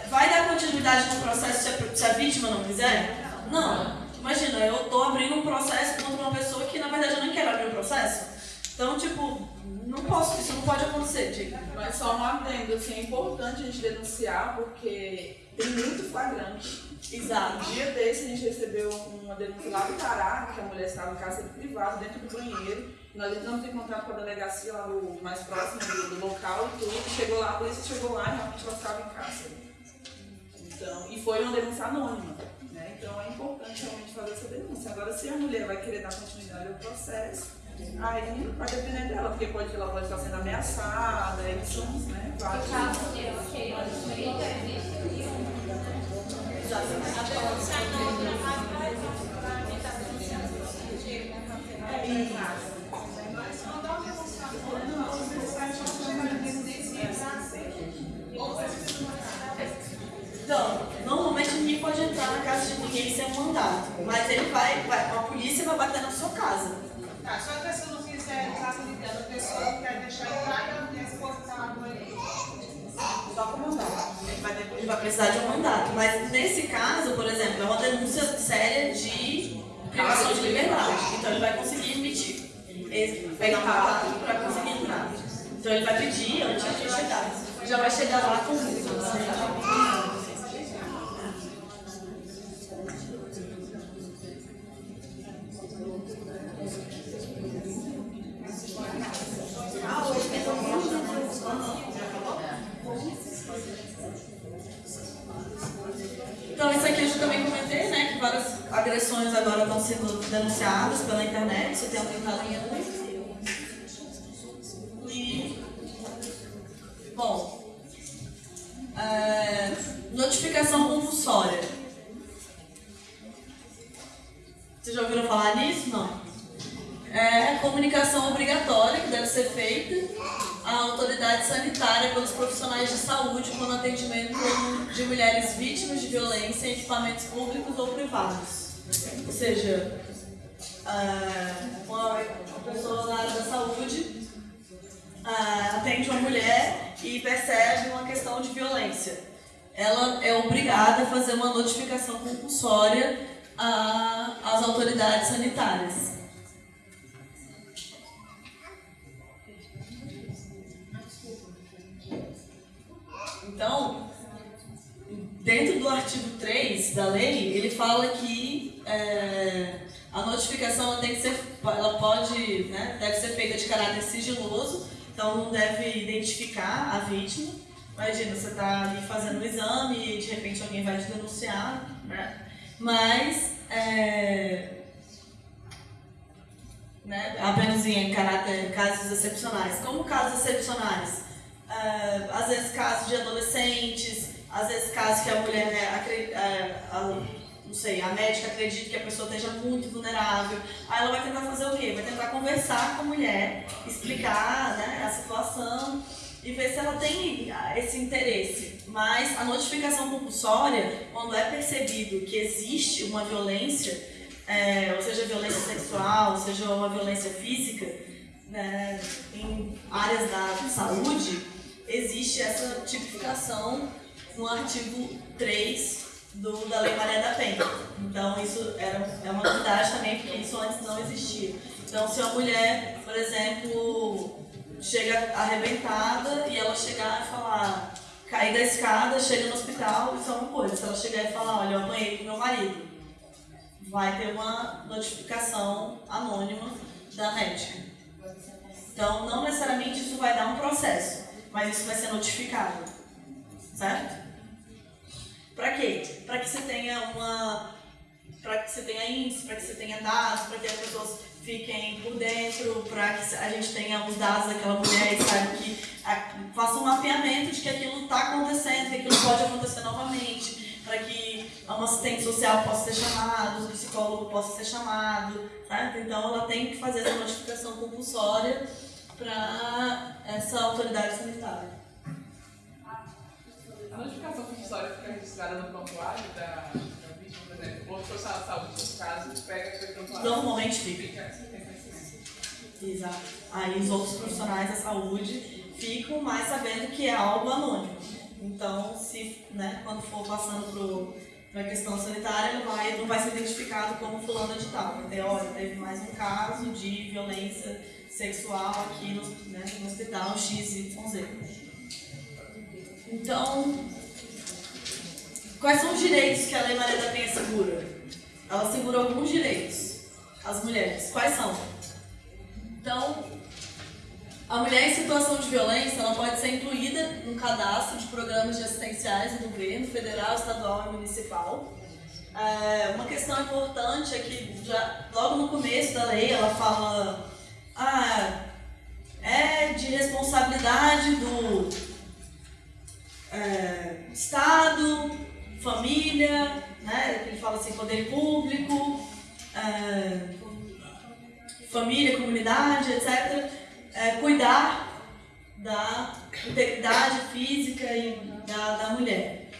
Vai dar continuidade no processo se a, vítima não quiser? Não. Imagina, eu estou abrindo um processo contra uma pessoa que na verdade eu não quero abrir o processo. Então, tipo, não posso, isso não pode acontecer, diga. Mas só um adendo, assim, é importante a gente denunciar porque tem muito flagrante. Exato. Um dia desse a gente recebeu uma denúncia lá do Pará, que a mulher estava em cárcere privado, dentro do banheiro. Nós entramos em contato com a delegacia lá no, mais próximo do, do local e tudo. Chegou lá, a polícia chegou lá e realmente ela estava em cárcere. Então, e foi uma denúncia anônima. Né? Então é importante realmente fazer essa denúncia. Agora, se a mulher vai querer dar continuidade ao processo, aí vai depender dela, porque pode, ela pode estar sendo ameaçada, aí são né, vários. Denúncia anônima é mim está denunciando no sentido, né? Para ter mais prazo. Mas quando a denúncia anônima, você sai chamando de denúncia para ser. Então, normalmente ninguém pode na de ninguém sem um mandato. Mas ele vai, vai, a polícia vai bater na sua casa. Tá, só que a pessoa não quiser com ninguém, a pessoa não quer deixar entrar e a esposa está lá com ele. Só com mandato. Ele vai, ele vai precisar de um mandato. Mas nesse caso, por exemplo, é uma denúncia séria de privação de liberdade. Então ele vai conseguir emitir. Um mandato para conseguir entrar. Então ele vai pedir antes de chegar. Já vai chegar lá com isso. Agressões agora estão sendo denunciadas pela internet, isso tem aumentado muito. E bom, é, notificação compulsória. Vocês já ouviram falar nisso? Não. É comunicação obrigatória que deve ser feita à autoridade sanitária pelos profissionais de saúde quando atendimento de mulheres vítimas de violência em equipamentos públicos ou privados. Ou seja, é, uma pessoa na área da saúde ah, atende uma mulher e percebe uma questão de violência. Ela é obrigada a fazer uma notificação compulsória às autoridades sanitárias. Então, dentro do artigo 3 da lei, ele fala que é, a notificação tem que ser, ela pode, né, deve ser feita de caráter sigiloso, então não deve identificar a vítima. Imagina, você está ali fazendo um exame e de repente alguém vai te denunciar, né? Mas é, né, apenas em caráter, casos excepcionais. Como casos excepcionais? Ah, às vezes casos de adolescentes, às vezes casos que a mulher, né, acre- ah, a- não sei, a médica acredita que a pessoa esteja muito vulnerável. Aí ela vai tentar fazer o quê? Vai tentar conversar com a mulher, explicar né, a situação e ver se ela tem esse interesse. Mas a notificação compulsória, quando é percebido que existe uma violência, é, ou seja, violência sexual, seja uma violência física, né, em áreas da saúde, existe essa tipificação no artigo 3 do, da Lei Maria da Penha. Então, isso era, é uma novidade também, porque isso antes não existia. Então, se uma mulher, por exemplo, chega arrebentada e ela chegar e falar, cair da escada, chega no hospital, isso é uma coisa. Se ela chegar e falar, olha, eu apanhei com meu marido, vai ter uma notificação anônima da médica. Então, não necessariamente isso vai dar um processo, mas isso vai ser notificado. Certo? Para quê? Para que você tenha uma. Para que você tenha índice, para que você tenha dados, para que as pessoas fiquem por dentro, para que a gente tenha os dados daquela mulher e que a- faça um mapeamento de que aquilo está acontecendo, que aquilo pode acontecer novamente, para que um assistente social possa ser chamado, um psicólogo possa ser chamado, certo? Então ela tem que fazer essa notificação compulsória para essa autoridade sanitária. A notificação compulsória fica registrada no prontuário da, da vítima, por exemplo, o social de saúde, no caso, pega aquele prontuário. Normalmente fica. Fica, tem conhecimento. Exato. Aí os outros profissionais da saúde ficam mais sabendo que é algo anônimo. Então, se, né, quando for passando para a questão sanitária, ele vai, não vai ser identificado como fulano de tal. Vai ter, olha, teve mais um caso de violência sexual aqui no, né, no hospital XYZ. Então, quais são os direitos que a Lei Maria da Penha segura? Ela segura alguns direitos às mulheres. Quais são? Então, a mulher em situação de violência ela pode ser incluída no cadastro de programas de assistenciais do governo federal, estadual e municipal. É, uma questão importante é que já, logo no começo da lei ela fala ah, é de responsabilidade do é, Estado, família, né? Ele fala assim, poder público, é, família, comunidade, etc., é, cuidar da integridade física e da, da mulher.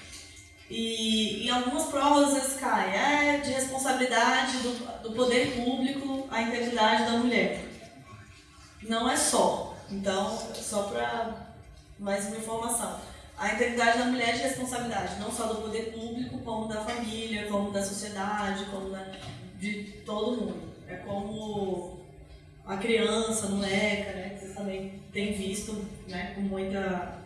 E em algumas provas vezes cai, é de responsabilidade do, do poder público a integridade da mulher. Não é só. Então, só para mais uma informação. A integridade da mulher é de responsabilidade, não só do poder público, como da família, como da sociedade, como da, de todo mundo. É como a criança, a moleca, né, que vocês também têm visto né, com muita,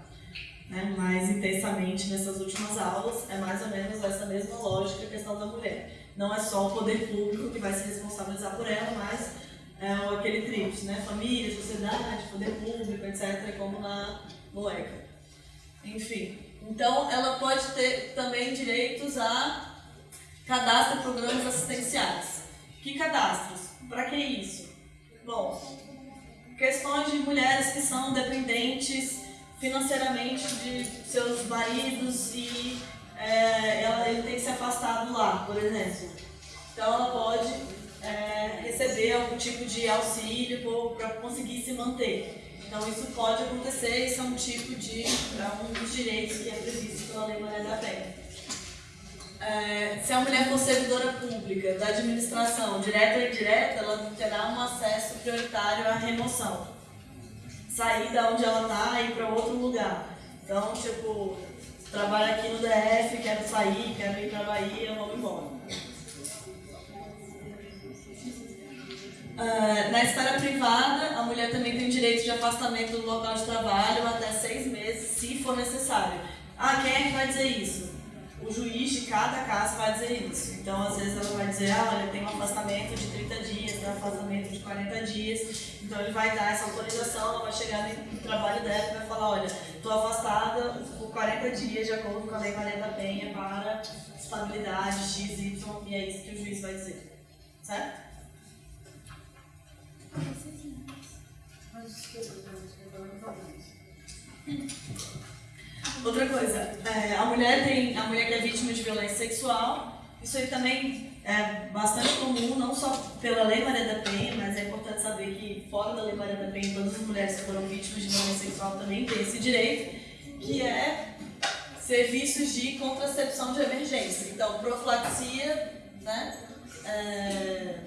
né, mais intensamente nessas últimas aulas, é mais ou menos essa mesma lógica a questão da mulher. Não é só o poder público que vai se responsabilizar por ela, mas é aquele tríplice, né, família, sociedade, poder público, etc., como na moleca. Enfim, então ela pode ter também direitos a cadastro de programas assistenciais. Que cadastros? Para que isso? Bom, questões de mulheres que são dependentes financeiramente de seus maridos e é, ela, ele tem que se afastar do lar, por exemplo. Então ela pode é, receber algum tipo de auxílio para conseguir se manter. Então isso pode acontecer, isso é um tipo de, é um dos direitos que é previsto pela Lei Maria da Penha. É, se a mulher for servidora pública da administração, direta ou indireta, ela terá um acesso prioritário à remoção. sair da onde ela tá e ir para outro lugar. Então, tipo, trabalho aqui no DF, quero sair, quero ir para Bahia, vamos embora. Ah, na esfera privada, a mulher também tem direito de afastamento do local de trabalho até seis meses, se for necessário. Ah, quem é que vai dizer isso? O juiz de cada caso vai dizer isso. Então, às vezes, ela vai dizer: ah, olha, tem um afastamento de 30 dias, tem um afastamento de 40 dias. Então, ele vai dar essa autorização, ela vai chegar no trabalho dela e vai falar: olha, estou afastada por 40 dias, de acordo com a Lei Maria da Penha, para estabilidade X, Y, e é isso que o juiz vai dizer. Certo? Outra coisa, é, a mulher tem a mulher que é vítima de violência sexual, isso aí também é bastante comum, não só pela Lei Maria da Penha, mas é importante saber que fora da Lei Maria da Penha, todas as mulheres que foram vítimas de violência sexual também têm esse direito, que é serviços de contracepção de emergência. Então, profilaxia, né? É,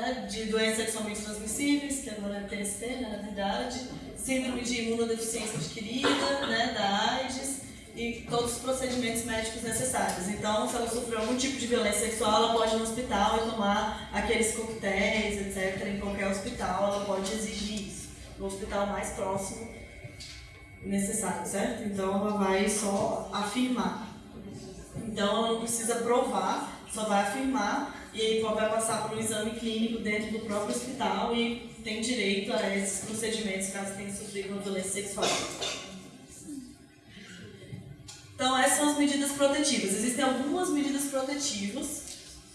né, de doenças sexualmente transmissíveis, que agora é TST, né, na verdade, síndrome de imunodeficiência adquirida, né, da AIDS e todos os procedimentos médicos necessários. Então, se ela sofreu algum tipo de violência sexual, ela pode ir no hospital e tomar aqueles coquetéis, etc. Em qualquer hospital, ela pode exigir isso. No hospital mais próximo necessário, certo? Então, ela vai só afirmar. Então, ela não precisa provar, só vai afirmar e aí vai passar por um exame clínico dentro do próprio hospital e tem direito a esses procedimentos caso tenha sofrido uma violência sexual. Então, essas são as medidas protetivas. Existem algumas medidas protetivas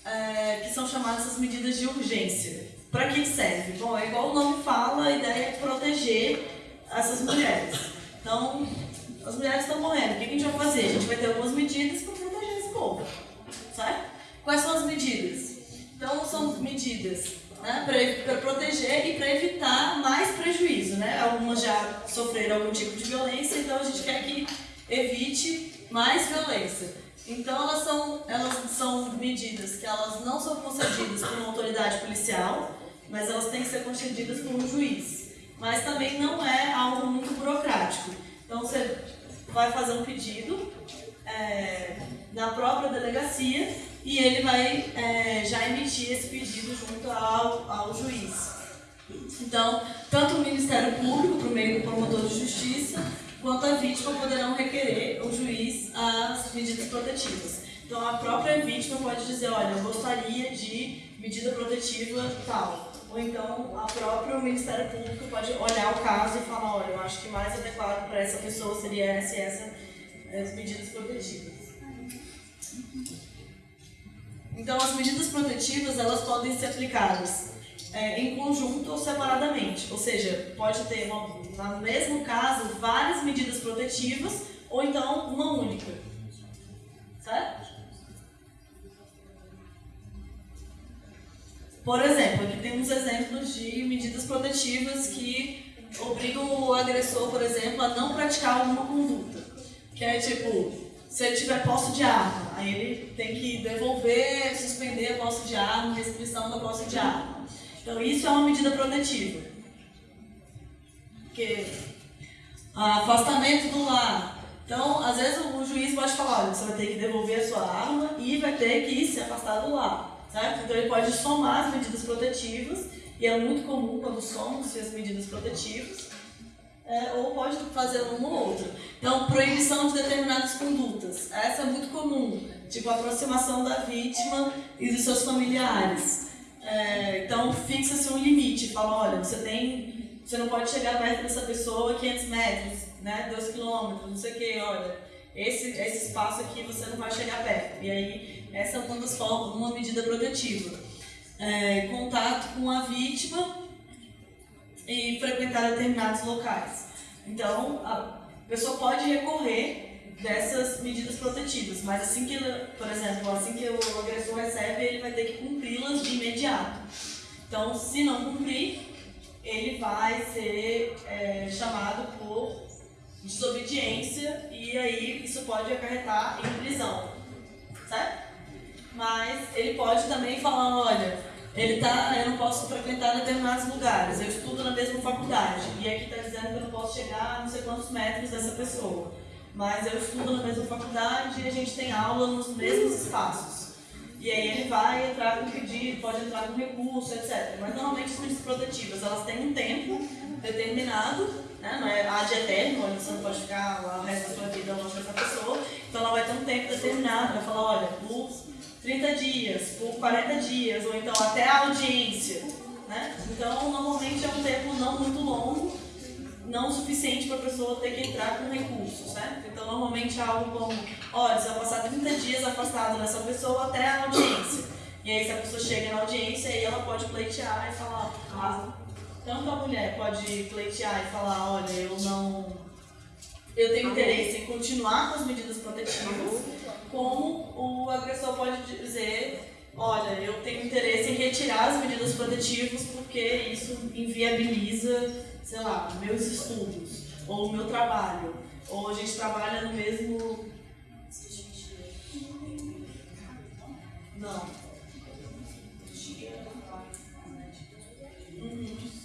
é, que são chamadas as medidas de urgência. Para que serve? Bom, é igual o nome fala, a ideia é proteger essas mulheres. Então, as mulheres estão morrendo. O que a gente vai fazer? A gente vai ter algumas medidas para proteger esse povo. Certo? Quais são as medidas? Então, são medidas né, para proteger e para evitar mais prejuízo. Né? Algumas já sofreram algum tipo de violência, então a gente quer que evite mais violência. Então, elas são, elas são medidas que elas não são concedidas por uma autoridade policial, mas elas têm que ser concedidas por um juiz. Mas também não é algo muito burocrático. Então, você vai fazer um pedido é, na própria delegacia e ele vai é, já emitir esse pedido junto ao, ao juiz. Então, tanto o Ministério Público, por meio do promotor de justiça, quanto a vítima poderão requerer o juiz as medidas protetivas. Então, a própria vítima pode dizer: olha, eu gostaria de medida protetiva tal. Ou então, a própria Ministério Público pode olhar o caso e falar: olha, eu acho que mais adequado para essa pessoa seria essa e essa as medidas protetivas. Então, as medidas protetivas elas podem ser aplicadas é, em conjunto ou separadamente. Ou seja, pode ter, no mesmo caso, várias medidas protetivas ou então uma única. Certo? Por exemplo, aqui temos exemplos de medidas protetivas que obrigam o agressor, por exemplo, a não praticar alguma conduta. Que é tipo, se ele tiver posse de arma, aí ele tem que devolver, suspender a posse de arma, restrição da posse de arma. Então isso é uma medida protetiva. Porque afastamento do lar. Então, às vezes o juiz pode falar, olha, você vai ter que devolver a sua arma e vai ter que se afastar do lar. Certo? Então ele pode somar as medidas protetivas, e é muito comum quando somam-se as medidas protetivas é, ou pode fazer uma ou outra. Então, proibição de determinadas condutas. Essa é muito comum, tipo aproximação da vítima e dos seus familiares. É, então, fixa-se um limite, fala, olha, você tem, você não pode chegar perto dessa pessoa 500 metros, né, 2 quilômetros, não sei o que, olha, esse, esse espaço aqui você não vai chegar perto. E aí, essa é uma das formas, uma medida protetiva. É, contato com a vítima e frequentar determinados locais. Então, a pessoa pode recorrer dessas medidas protetivas, mas assim que, por exemplo, assim que o agressor recebe, ele vai ter que cumpri-las de imediato. Então, se não cumprir, ele vai ser é, chamado por desobediência e aí isso pode acarretar em prisão, certo? Mas ele pode também falar, olha, ele tá, eu não posso frequentar determinados lugares, eu estudo na mesma faculdade, e aqui está dizendo que eu não posso chegar a não sei quantos metros dessa pessoa. Mas eu estudo na mesma faculdade e a gente tem aula nos mesmos espaços. E aí ele vai entrar com pedido, pode entrar com recurso, etc. Mas normalmente as medidas protetivas, elas têm um tempo determinado, né? não é ad eterno, onde você não pode ficar o resto da sua vida longe dessa pessoa. Então ela vai ter um tempo determinado, vai falar, olha, por 30 dias, por 40 dias, ou então até a audiência. Né? Então normalmente é um tempo não muito longo, não suficiente para a pessoa ter que entrar com recurso, certo? Então, normalmente é algo como, olha, você vai passar 30 dias afastado dessa pessoa até a audiência. E aí, se a pessoa chega na audiência, aí ela pode pleitear e falar, ah, tanto a mulher pode pleitear e falar, olha, eu não... Eu tenho interesse em continuar com as medidas protetivas, como o agressor pode dizer, olha, eu tenho interesse em retirar as medidas protetivas porque isso inviabiliza sei lá, meus estudos, ou o meu trabalho, ou a gente trabalha no mesmo. Não. Uhum.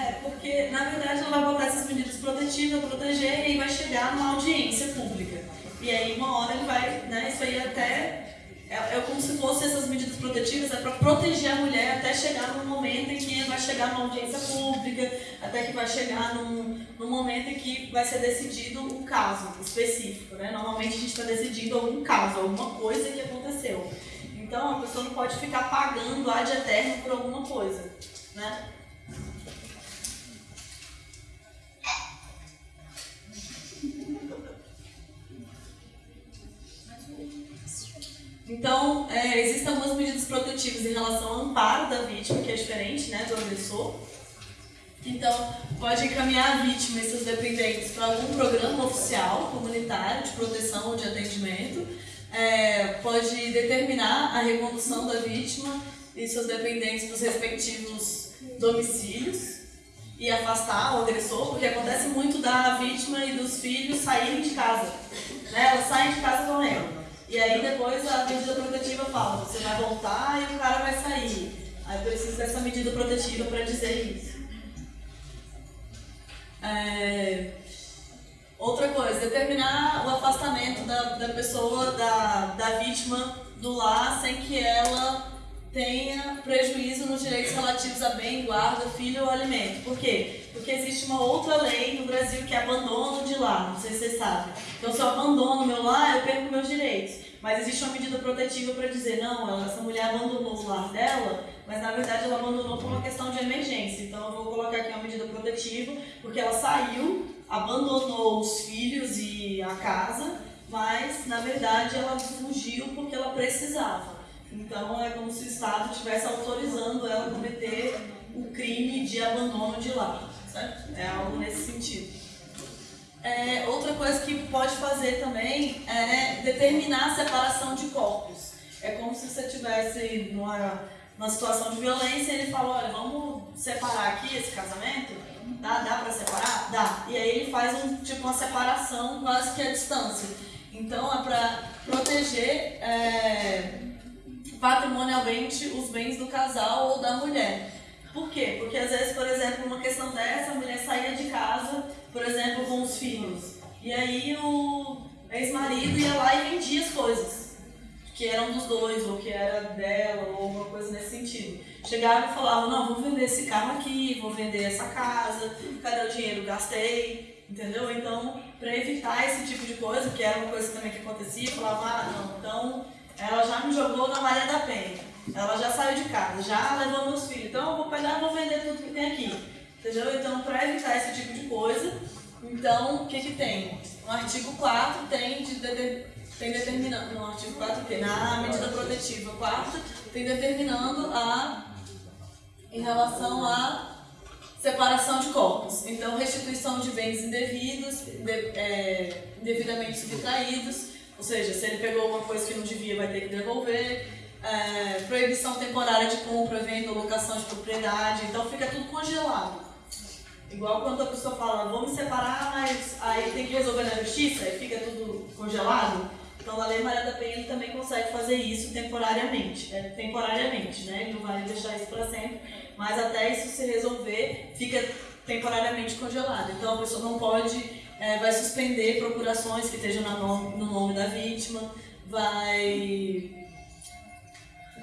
É, porque na verdade ela vai botar essas medidas protetivas, proteger, e aí vai chegar numa audiência pública. E aí uma hora ele vai, né, isso aí até é, é como se fossem essas medidas protetivas, é para proteger a mulher até chegar no momento em que vai chegar numa audiência pública, até que vai chegar num, num momento em que vai ser decidido um caso específico. Né? Normalmente a gente está decidindo algum caso, alguma coisa que aconteceu. Então a pessoa não pode ficar pagando ad eterno por alguma coisa. Né? Então, é, existem algumas medidas protetivas em relação ao amparo da vítima, que é diferente né, do agressor. Então, pode encaminhar a vítima e seus dependentes para algum programa oficial, comunitário, de proteção ou de atendimento. É, pode determinar a recondução da vítima e seus dependentes para os respectivos domicílios e afastar o agressor, porque acontece muito da vítima e dos filhos saírem de casa. Né? Elas saem de casa correndo. E aí depois a medida protetiva fala, você vai voltar e o cara vai sair. Aí precisa dessa medida protetiva para dizer isso. É... Outra coisa, determinar o afastamento da, da pessoa, da, da vítima do lar sem que ela tenha prejuízo nos direitos relativos a bem, guarda, filho ou alimento. Por quê? Porque existe uma outra lei no Brasil que é abandono de lar, não sei se vocês sabem. Então, se eu abandono meu lar, eu perco meus direitos. Mas existe uma medida protetiva para dizer, não, essa mulher abandonou o lar dela, mas na verdade ela abandonou por uma questão de emergência. Então, eu vou colocar aqui uma medida protetiva, porque ela saiu, abandonou os filhos e a casa, mas na verdade ela fugiu porque ela precisava. Então é como se o Estado estivesse autorizando ela a cometer o crime de abandono de lar, certo? É algo nesse sentido. É, outra coisa que pode fazer também é determinar a separação de corpos. É como se você tivesse numa, numa situação de violência e ele fala, olha, vamos separar aqui esse casamento? Dá, dá para separar? Dá. E aí ele faz um, tipo uma separação quase que à distância. Então é para proteger é, patrimonialmente os bens do casal ou da mulher. Por quê? Porque às vezes, por exemplo, uma questão dessa, a mulher saía de casa, por exemplo, com os filhos. E aí o ex-marido ia lá e vendia as coisas. Que eram dos dois, ou que era dela, ou alguma coisa nesse sentido. Chegava e falava, não, vou vender esse carro aqui, vou vender essa casa, cadê o dinheiro? Gastei, entendeu? Então, para evitar esse tipo de coisa, que era uma coisa também que acontecia, falava, ah, não, então ela já me jogou na Maria da Penha. Ela já saiu de casa, já levou meus filhos. Então eu vou pegar e vou vender tudo que tem aqui. Entendeu? Então, para evitar esse tipo de coisa, então, o que que tem? No artigo 4 tem, de, de, tem determinando, no artigo 4 que Na medida protetiva 4 tem determinando a, em relação à separação de corpos. Então, restituição de bens indevidos, de, é, indevidamente subtraídos, ou seja, se ele pegou uma coisa que não devia, vai ter que devolver. É, proibição temporária de compra, venda, locação de propriedade. Então fica tudo congelado. Igual quando a pessoa fala, vamos separar, mas aí tem que resolver na justiça, e fica tudo congelado. Então, na Lei Maria da Penha, ele também consegue fazer isso temporariamente. É, temporariamente, né? Ele não vai deixar isso para sempre, mas até isso se resolver, fica temporariamente congelado. Então, a pessoa não pode, é, vai suspender procurações que estejam no nome, no nome da vítima, vai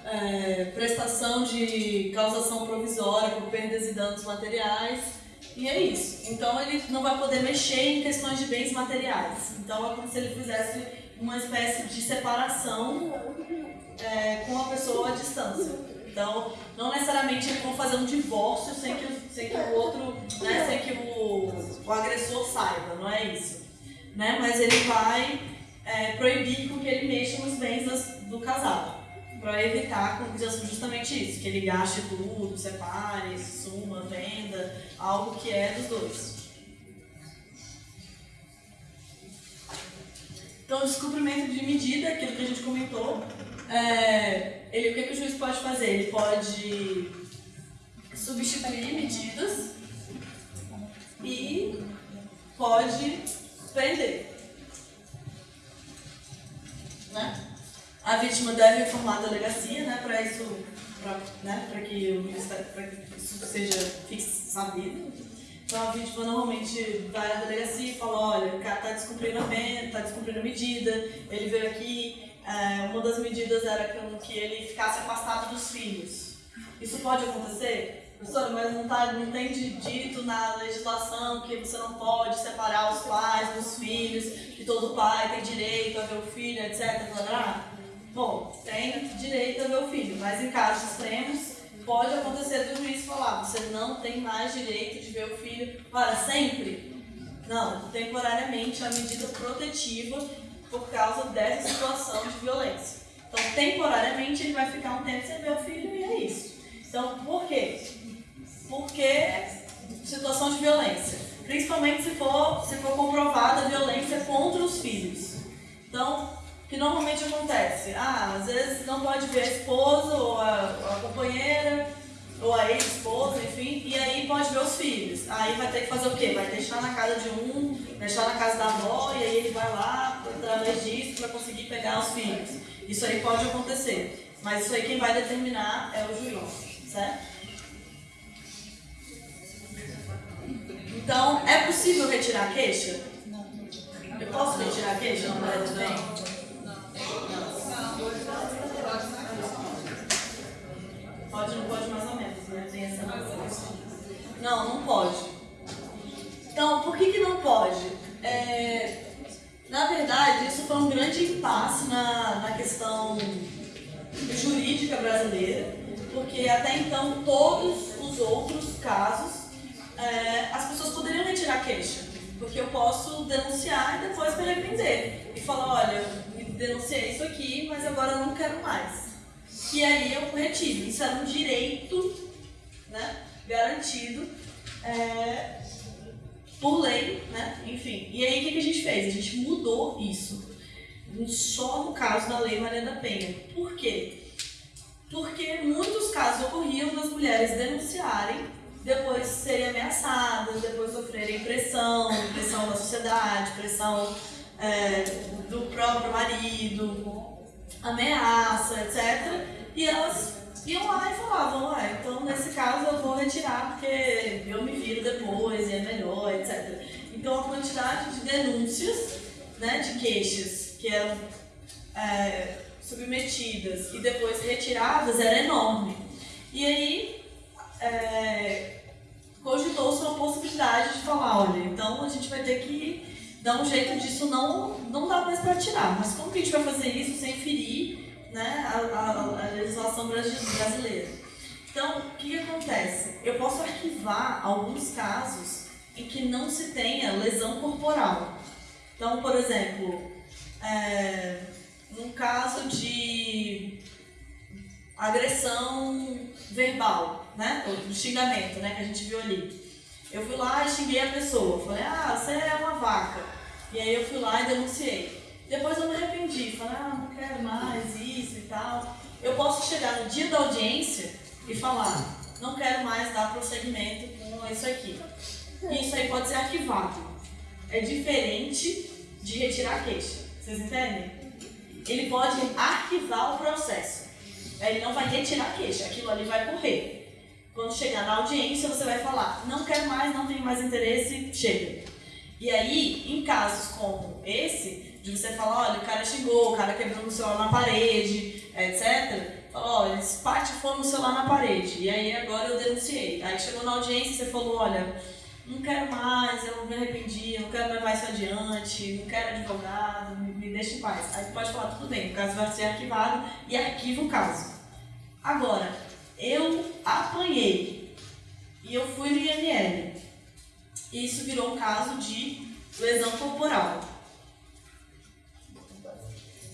é, prestação de causação provisória por perdas e danos materiais. E é isso. Então ele não vai poder mexer em questões de bens materiais. Então é como se ele fizesse uma espécie de separação é, com a pessoa à distância. Então, não necessariamente eles vão fazer um divórcio sem que, o- sem que o outro, né, sem que o, o agressor saiba, não é isso. Né? Mas ele vai é, proibir com que ele mexa nos bens das- do casal, para evitar justamente isso, que ele gaste tudo, separe, suma, venda, algo que é dos dois. Então, descumprimento de medida, aquilo que a gente comentou, é, ele, o que, que o juiz pode fazer? Ele pode substituir medidas e pode prender. Né? A vítima deve informar a delegacia, né, para isso, para né, que, o isso seja sabido. Então a vítima normalmente vai à delegacia e fala, olha, o cara está descumprindo a pena, está descumprindo a medida, ele veio aqui, é, uma das medidas era que, ele ficasse afastado dos filhos. Isso pode acontecer? Professora, mas não, tá, não tem dito na legislação que você não pode separar os pais dos filhos, que todo pai tem direito a ver o filho, etc. blá. Bom, tem direito a ver o filho, mas em casos extremos pode acontecer do juiz falar, você não tem mais direito de ver o filho para sempre. Não, temporariamente uma medida protetiva por causa dessa situação de violência. Então, temporariamente ele vai ficar um tempo sem ver o filho e é isso. Então, por quê? Porque situação de violência. Principalmente se for, se for comprovada a violência contra os filhos. Então, o que normalmente acontece? Ah, às vezes não pode ver a esposa ou a, ou a companheira ou a ex-esposa, enfim, e aí pode ver os filhos. Aí vai ter que fazer o quê? Vai deixar na casa de um, deixar na casa da avó, e aí ele vai lá, através disso, para conseguir pegar os filhos. Isso aí pode acontecer. Mas isso aí quem vai determinar é o juiz, certo? Então, é possível retirar a queixa? Eu posso retirar a queixa? Não, não, não. Pode, não pode mais ou menos, né? Tem essa Não, não pode. Então, por que, que não pode? É, na verdade, isso foi um grande impasse na, na questão jurídica brasileira, porque até então todos os outros casos é, as pessoas poderiam retirar queixa, porque eu posso denunciar e depois me arrepender e falar, olha, eu denunciei isso aqui, mas agora eu não quero mais. E aí eu retiro. Isso era um direito né, garantido é, por lei, né? Enfim. E aí o que, que a gente fez? A gente mudou isso. Só no caso da Lei Maria da Penha. Por quê? Porque muitos casos ocorriam das mulheres denunciarem, depois serem ameaçadas, depois sofrerem pressão, pressão da sociedade, pressão é, do próprio marido, ameaça, etc. E elas iam lá e falavam, ah, então nesse caso eu vou retirar porque eu me viro depois e é melhor, etc. Então a quantidade de denúncias, né, de queixas que eram é, submetidas e depois retiradas era enorme. E aí é, cogitou-se uma possibilidade de falar, olha, então a gente vai ter que dar um jeito disso não, não dá mais para tirar. Mas como que a gente vai fazer isso sem ferir né, a, a- a legislação brasi- brasileira? Então, o que, que acontece? Eu posso arquivar alguns casos em que não se tenha lesão corporal. Então, por exemplo, é, num caso de agressão verbal, né? De xingamento, né? Que a gente viu ali. Eu fui lá e xinguei a pessoa. Falei, ah, você é uma vaca. E aí eu fui lá e denunciei. Depois eu me arrependi. Falei, ah, não quero mais isso e tal. Eu posso chegar no dia da audiência e falar, não quero mais dar prosseguimento com isso aqui. E isso aí pode ser arquivado. É diferente de retirar a queixa. Vocês entendem? ele pode arquivar o processo. Ele não vai retirar a queixa, aquilo ali vai correr. Quando chegar na audiência, você vai falar: não quero mais, não tenho mais interesse, chega. E aí, casos como esse, de você falar: olha, o cara xingou, o cara quebrou o celular na parede, etc. Fala: olha, esse patifou no celular na parede. E aí, agora eu denunciei. Aí chegou na audiência e você falou: olha não quero mais, eu me arrependi, não quero levar isso adiante, não quero advogado, me, me deixa em paz. Aí você pode falar, tudo bem, o caso vai ser arquivado e arquiva o caso. Agora, eu apanhei e eu fui no IML. Isso virou um caso de lesão corporal.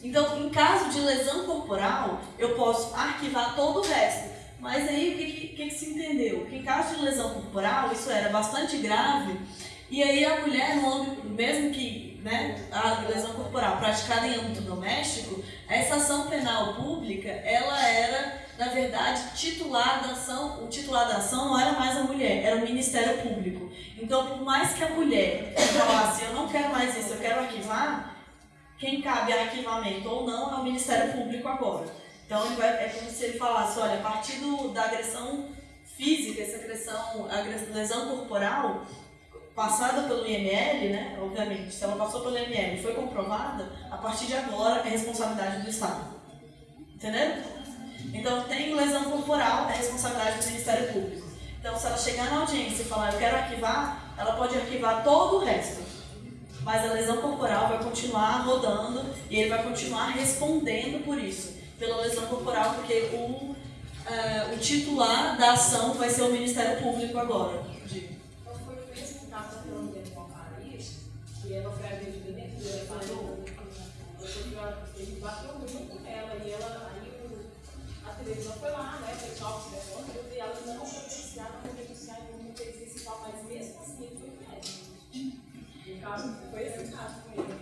Então, em caso de lesão corporal, eu posso arquivar todo o resto. Mas aí o que, que, que, se entendeu? Que em caso de lesão corporal, isso era bastante grave, e aí a mulher, mesmo que né, a lesão corporal praticada em âmbito doméstico, essa ação penal pública, ela era, na verdade, titular da ação, o titular da ação não era mais a mulher, era o Ministério Público. Então, por mais que a mulher falasse, eu não quero mais isso, eu quero arquivar, quem cabe arquivamento ou não é o Ministério Público agora. Então vai, é como se ele falasse, olha, a partir do, da agressão física, essa agressão, agressão, lesão corporal, passada pelo IML, né, obviamente, se ela passou pelo IML e foi comprovada, a partir de agora é responsabilidade do Estado. Entendeu? Então tem lesão corporal, é responsabilidade do Ministério Público. Então se ela chegar na audiência e falar, eu quero arquivar, ela pode arquivar todo o resto. Mas a lesão corporal vai continuar rodando e ele vai continuar respondendo por isso pela lesão corporal, porque o, uh, o titular da ação vai ser o Ministério Público agora. Então foi com que ela foi dentro bateu muito nela e ela, televisão foi lá, né, foi só e ela não foi denunciar, não foi denunciar, não fez esse tal, mas mesmo assim ele foi médico. O caso foi esse caso com ele.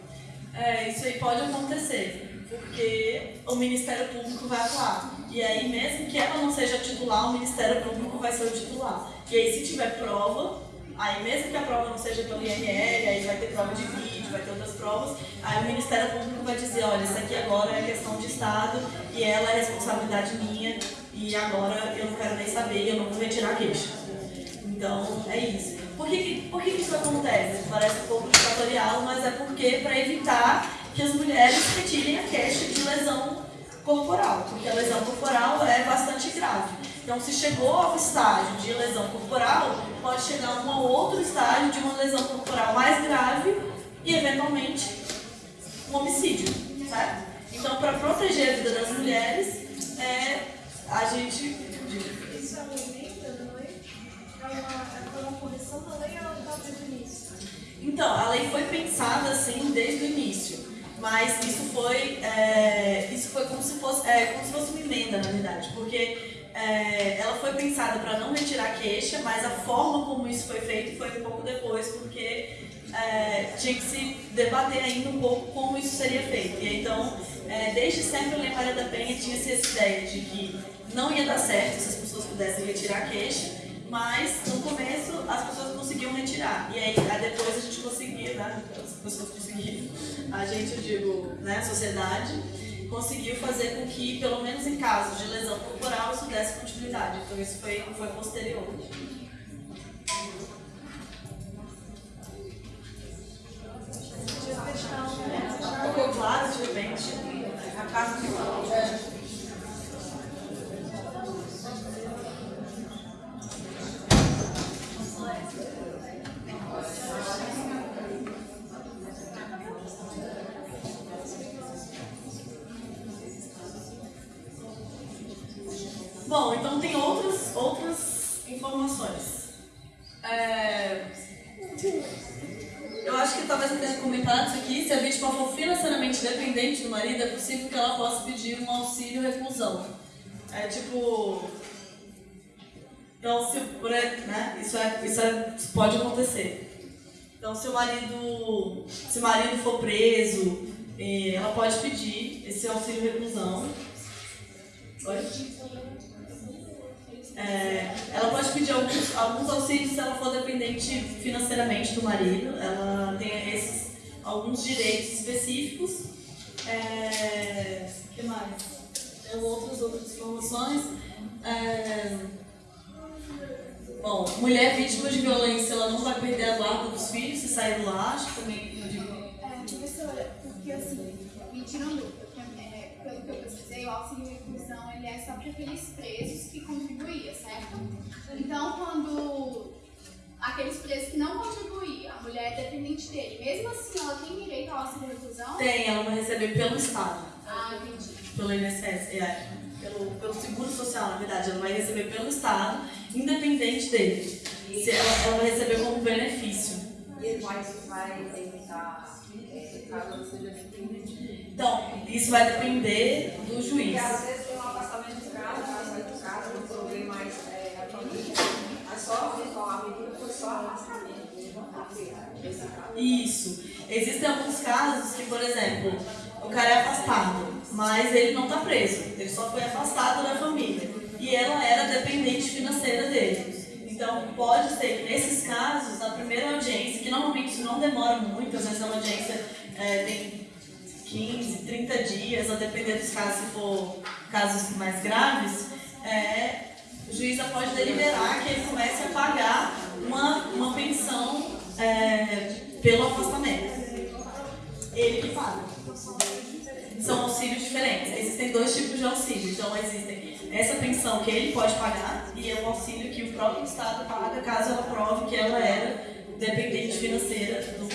É, isso aí pode acontecer porque o Ministério Público vai atuar. E aí, mesmo que ela não seja titular, o Ministério Público vai ser o titular. E aí, se tiver prova, aí mesmo que a prova não seja pelo IML, aí vai ter prova de vídeo, vai ter outras provas, aí o Ministério Público vai dizer, olha, isso aqui agora é questão de Estado e ela é responsabilidade minha e agora eu não quero nem saber, eu não vou retirar a queixa. Então, é isso. Por que, por que isso acontece? Parece um pouco ditatorial, mas é porque para evitar que as mulheres retirem a queixa de lesão corporal, porque a lesão corporal é bastante grave. Então, se chegou ao estágio de lesão corporal, pode chegar a um outro estágio de uma lesão corporal mais grave e, eventualmente, um homicídio, certo? Então, para proteger a vida das mulheres, é, a gente... Isso é uma emenda, não é? É uma, é uma correção da lei ou ela está desde o início? Então, a lei foi pensada assim desde o início. Mas isso foi, é, isso foi como, se fosse, é, como se fosse uma emenda, na verdade, porque é, ela foi pensada para não retirar queixa, mas a forma como isso foi feito foi um pouco depois, porque é, tinha que se debater ainda um pouco como isso seria feito. E então, é, desde sempre a Lei Maria da Penha tinha essa ideia de que não ia dar certo se as pessoas pudessem retirar queixa, mas no começo as pessoas conseguiam retirar. E aí, aí depois a gente conseguia, né? As pessoas conseguiam, a gente, eu digo, né, a sociedade, conseguiu fazer com que, pelo menos em casos de lesão corporal, isso desse continuidade. Então isso foi, foi posterior. Ficou claro de repente? A casa que Bom, então tem outras, outras informações. É... Eu acho que talvez eu tenha comentado isso aqui, se a vítima for financeiramente dependente do marido, é possível que ela possa pedir um auxílio reclusão. É tipo. Então, se, né, isso, é, isso, é, isso pode acontecer. Então, se o marido, se o marido for preso, eh, ela pode pedir esse auxílio reclusão. Oi? É, ela pode pedir alguns, alguns auxílios se ela for dependente financeiramente do marido. Ela tem esses alguns direitos específicos. É, que mais? Tem outras, outras informações. É, bom, mulher vítima de violência, ela não vai perder a guarda dos filhos se sair do lar, acho que também eu digo. É, professora, porque assim, me é, pelo que eu pesquisei, o auxílio reclusão ele é só para aqueles presos que contribuíam, certo? Então, quando aqueles presos que não contribuíam, a mulher é dependente dele, mesmo assim ela tem direito ao auxílio reclusão? Tem, ela vai receber pelo Estado, Ah, entendi. pelo INSS, é, pelo, pelo Seguro Social, na verdade, ela vai receber pelo Estado, independente dele. Se ela, ela vai receber como benefício. E ele vai, evitar é, caso ele seja repreendido. Então, isso vai depender do juiz. Porque às vezes tem um afastamento de casa, sai de casa, um problema mais é, a família, mas só a medida foi só afastamento, caso. Isso. Existem alguns casos que, por exemplo, o cara é afastado, mas ele não está preso. Ele só foi afastado da família. E ela era dependente financeira dele. Então, pode ser que nesses casos, na primeira audiência, que normalmente isso não demora muito, às vezes a audiência é, tem 15, 30 dias, a depender dos casos, se for casos mais graves, é, o juiz pode deliberar que ele comece a pagar uma, uma pensão é, pelo afastamento. Ele que paga. São auxílios diferentes. Existem dois tipos de auxílio. Então, existem essa pensão que ele pode pagar e é o auxílio que o próprio Estado paga caso ela prove que ela era dependente financeira do,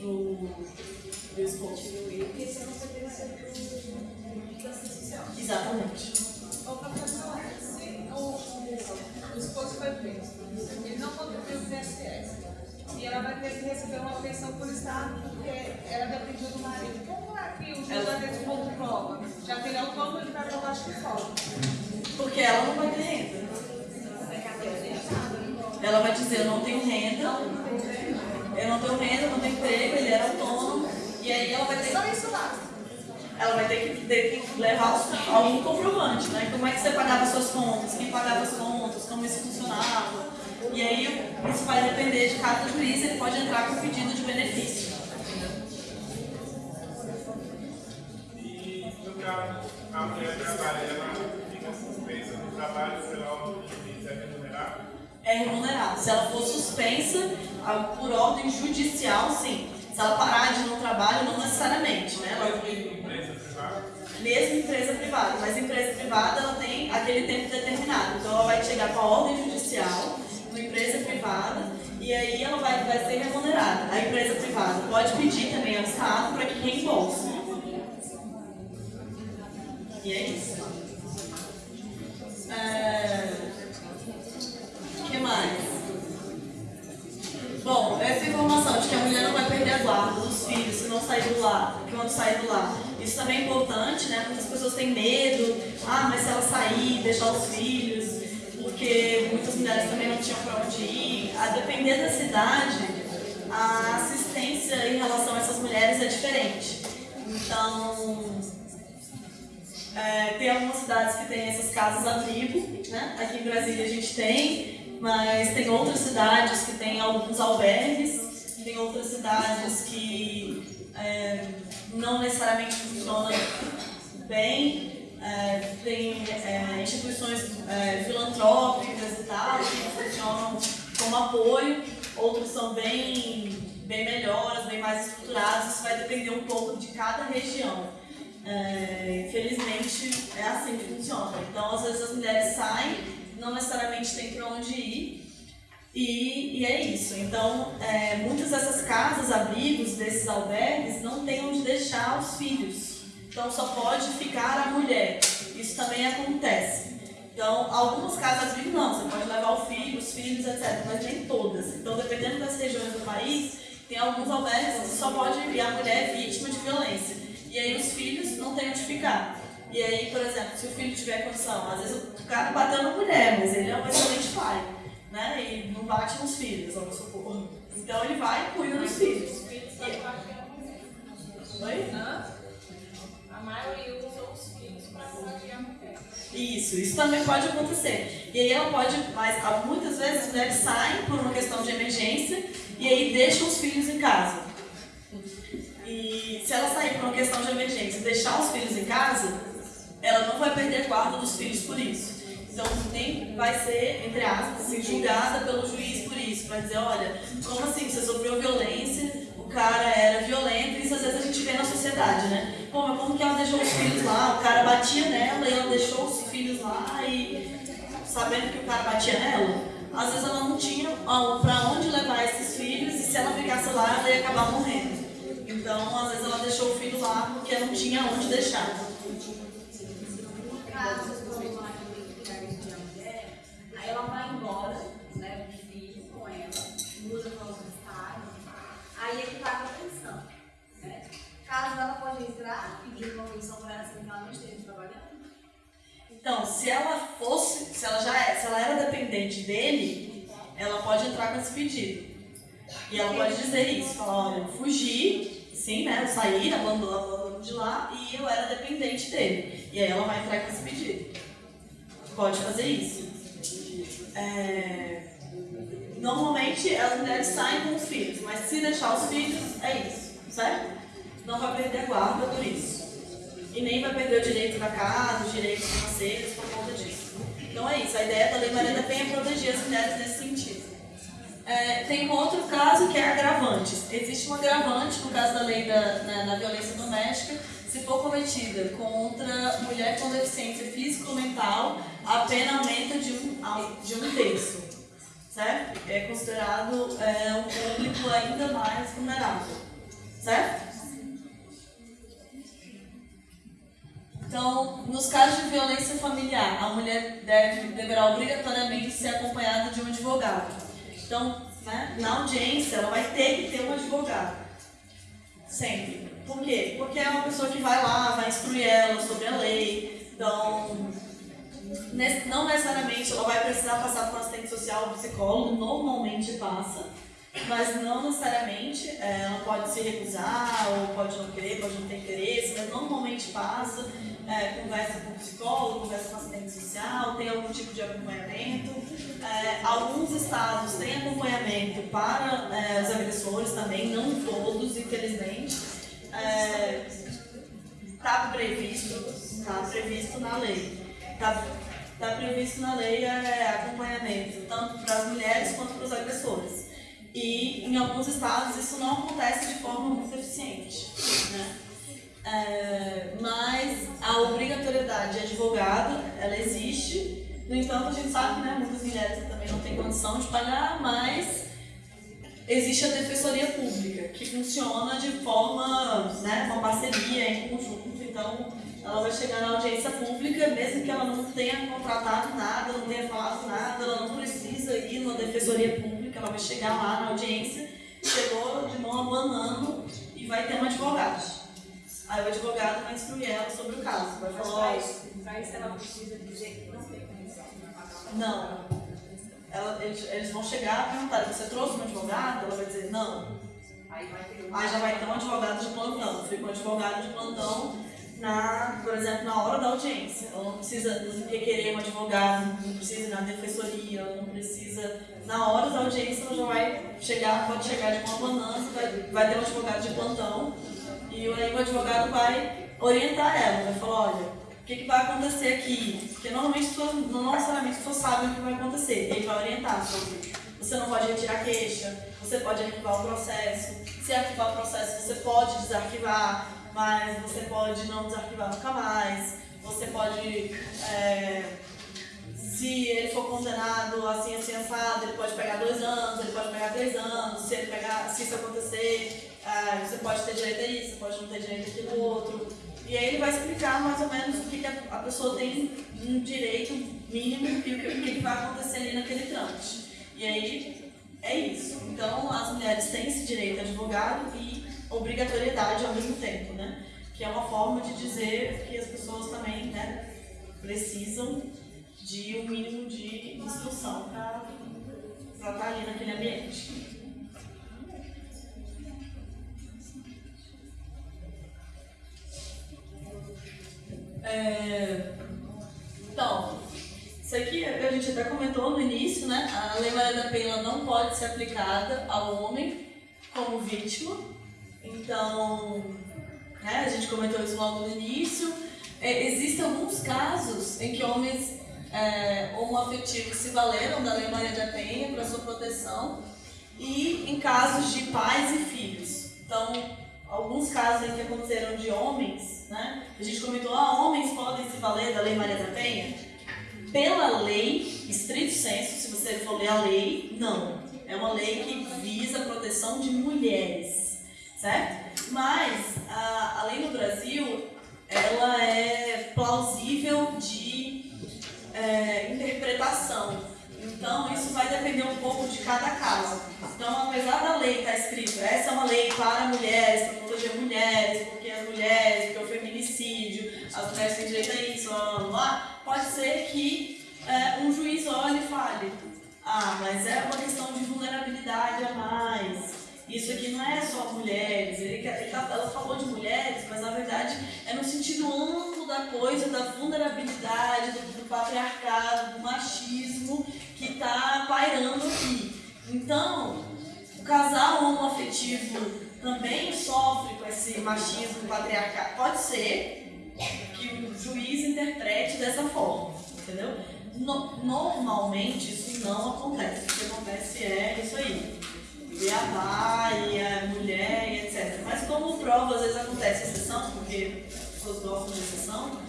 do, do esposo. Exatamente. Ô, professor, se o, o, o esposo foi preso, ele não contribuiu para o e ela vai ter que receber uma pensão por Estado porque ela dependia do marido. Como é que o que pôr prova? Já é autônomo, ele vai provar que fora. Porque ela não vai ter renda. Ela vai dizer, eu não tenho renda, eu não tenho renda, não tenho emprego, ele era autônomo, e aí ela vai ter Só isso lá. ela vai ter que, ter que levar algum comprovante, né? Como é que você pagava suas contas, quem pagava as contas, como isso funcionava. E aí isso vai depender de cada juiz, ele pode entrar com pedido de benefício. E no caso, a mulher trabalha, ela fica suspensa do trabalho pela ordem de juiz é remunerado? É remunerado. Se ela for suspensa ah, por ordem judicial, sim. Se ela parar de ir no trabalho, não necessariamente, né? Ela- Mesmo em empresa privada? mesmo empresa privada, mas empresa privada ela tem aquele tempo determinado. Então ela vai chegar com a ordem judicial, uma empresa privada, e aí ela vai, vai ser remunerada. A empresa privada pode pedir também ao Estado para que reembolse. E é isso. É... O que mais? Bom, essa informação de que a mulher não vai perder a guarda dos filhos se não sair do lar, quando sair do lar. Isso também é importante, né? Muitas pessoas têm medo. Ah, mas se ela sair, deixar os filhos, porque muitas mulheres também não tinham para onde ir. A depender da cidade, a assistência em relação a essas mulheres é diferente. Então, é, tem algumas cidades que têm essas casas abrigo, né? Aqui em Brasília a gente tem, mas tem outras cidades que têm alguns albergues, tem outras cidades que é, não necessariamente funcionam bem. É, tem é, instituições é, filantrópicas e tal que funcionam como apoio, outros são bem, bem melhores, bem mais estruturados, isso vai depender um pouco de cada região. É, infelizmente é assim que funciona. Então, às vezes as mulheres saem, não necessariamente tem para onde ir, e, e é isso. Então, é, muitas dessas casas, abrigos, desses albergues, não tem onde deixar os filhos. Então, só pode ficar a mulher. Isso também acontece. Então, algumas casas abrigo não, você pode levar o filho, os filhos, etc. Mas nem todas. Então, dependendo das regiões do país, tem alguns albergues que só pode ir a mulher vítima de violência. E aí os filhos não têm onde ficar. E aí, por exemplo, se o filho tiver condição, às vezes o cara bateu na mulher, mas ele é um excelente pai, né? E não bate nos filhos, vamos supor. Então ele vai e cuida dos filhos. Oi? A maioria usa os filhos para proteger a mulher. Isso, isso também pode acontecer. E aí ela pode, mas muitas vezes as mulheres saem por uma questão de emergência e aí deixam os filhos em casa. E E se ela sair por uma questão de emergência e deixar os filhos em casa, ela não vai perder a guarda dos filhos por isso. Então, nem vai ser, entre aspas, assim, julgada pelo juiz por isso. Vai dizer, olha, como assim, você sofreu violência, o cara era violento, isso às vezes a gente vê na sociedade, né? Pô, mas como que ela deixou os filhos lá? O cara batia nela e ela deixou os filhos lá e sabendo que o cara batia nela? Às vezes ela não tinha para onde levar esses filhos e se ela ficasse lá, ela ia acabar morrendo. Então, às vezes ela deixou o filho lá porque não tinha onde deixar. No caso, quando uma mulher, mulher, aí ela vai embora, né, o filho com ela, muda para outro estado, aí ele paga a pensão. Né? Caso ela pode entrar pedir uma pensão para ela que ela não esteja trabalhando. Então, se ela fosse, se ela já é, se ela era dependente dele, ela pode entrar com esse pedido. E ela pode dizer isso, falar, olha, eu fugi, sim, né? Abandono, abandono de lá e eu era dependente dele. E aí ela vai entrar com esse pedido. Pode fazer isso. É, Normalmente as mulheres saem com os filhos, mas se deixar os filhos, é isso, certo? Não vai perder a guarda por isso. E nem vai perder o direito da casa, os direitos financeiros por conta disso. Então é isso, a ideia da Lei Maria da Penha é proteger as mulheres nesse. É, tem um outro caso que é agravantes. Existe um agravante no caso da lei da, na, na violência doméstica, se for cometida contra mulher com deficiência física ou mental, a pena aumenta de um, de um terço. Certo? É considerado é, um público ainda mais vulnerável. Certo? Então, nos casos de violência familiar, a mulher deve, deverá obrigatoriamente ser acompanhada de um advogado. Então, né, na audiência, ela vai ter que ter um advogado. Sempre. Por quê? Porque é uma pessoa que vai lá, vai instruir ela sobre a lei. Então, não necessariamente ela vai precisar passar por um assistente social ou psicólogo, normalmente passa mas não necessariamente é, ela pode se recusar ou pode não querer, pode não ter interesse, mas normalmente passa, é, conversa com o psicólogo, conversa com o assistente social, tem algum tipo de acompanhamento. É, alguns estados têm acompanhamento para é, os agressores também, não todos, infelizmente. Está é, previsto, está previsto na lei. Está tá previsto na lei é, acompanhamento, tanto para as mulheres quanto para os agressores. E em alguns estados isso não acontece de forma muito eficiente. Né? É, mas a obrigatoriedade de advogado, ela existe. No entanto, a gente sabe que né, muitas mulheres também não têm condição de pagar, mas existe a defensoria pública, que funciona de forma, né, uma parceria em conjunto. Então, ela vai chegar na audiência pública, mesmo que ela não tenha contratado nada, não tenha falado nada, ela não precisa ir na defensoria pública ela vai chegar lá na audiência, chegou de mão abanando e vai ter um advogado. Aí o advogado vai instruir ela sobre o caso. Vai falar, para isso ela precisa dizer Não. Ela, eles, eles vão chegar e perguntar, você trouxe um advogado? Ela vai dizer, não. Aí, vai ter um Aí já vai ter um advogado de plantão. Fica um advogado de plantão na, por exemplo, na hora da audiência. Ela não precisa requerer um advogado, não precisa ir na defensoria, ela não precisa. Na hora da audiência, ela já vai chegar, pode chegar de uma banana, vai, vai ter um advogado de plantão, e aí o advogado vai orientar ela, vai falar: olha, o que, que vai acontecer aqui? Porque normalmente pessoas, não necessariamente as pessoas o que vai acontecer, ele vai orientar sobre. Você não pode retirar queixa, você pode arquivar o processo. Se arquivar o processo, você pode desarquivar mas você pode não desarquivar nunca mais, você pode, é, se ele for condenado assim, assim, assado, ele pode pegar dois anos, ele pode pegar três anos, se, ele pegar, se isso acontecer, é, você pode ter direito a isso, pode não ter direito àquilo outro. E aí ele vai explicar mais ou menos o que, que a pessoa tem um direito mínimo e o que, que vai acontecer ali naquele trâmite. E aí é isso. Então as mulheres têm esse direito a advogado e obrigatoriedade ao mesmo tempo, né? Que é uma forma de dizer que as pessoas também, né, precisam de um mínimo de instrução para estar ali naquele ambiente. É, então, isso aqui a gente até comentou no início, né? A Lei Maria da Penha não pode ser aplicada ao homem como vítima, Então, né, a gente comentou isso logo no início. É, existem alguns casos em que homens é, homoafetivos se valeram da Lei Maria da Penha para sua proteção e em casos de pais e filhos. Então, alguns casos que aconteceram de homens, né? A gente comentou, ah, homens podem se valer da Lei Maria da Penha? Pela lei, estrito senso, se você for ler a lei, não. É uma lei que visa a proteção de mulheres, certo? Mas a, a lei no Brasil, ela é plausível de é, interpretação. Então, isso vai depender um pouco de cada caso. Então, apesar da lei estar escrito, essa é uma lei para mulheres, para proteger mulheres, porque as mulheres, porque o feminicídio, as mulheres têm direito a isso, blá, blá, pode ser que é, um juiz olhe e fale, ah, mas é uma questão de vulnerabilidade a mais. Isso aqui não é só mulheres, ele, ele tá, ela falou de mulheres, mas na verdade é no sentido amplo da coisa, da vulnerabilidade, do, do patriarcado, do machismo que está pairando aqui. Então, o casal homoafetivo também sofre com esse machismo patriarcado. Pode ser que o juiz interprete dessa forma, entendeu? No, normalmente isso não acontece. O que acontece é isso aí. Beabá e a mulher e etc. Mas como prova, às vezes acontece exceção, porque as pessoas gostam de exceção.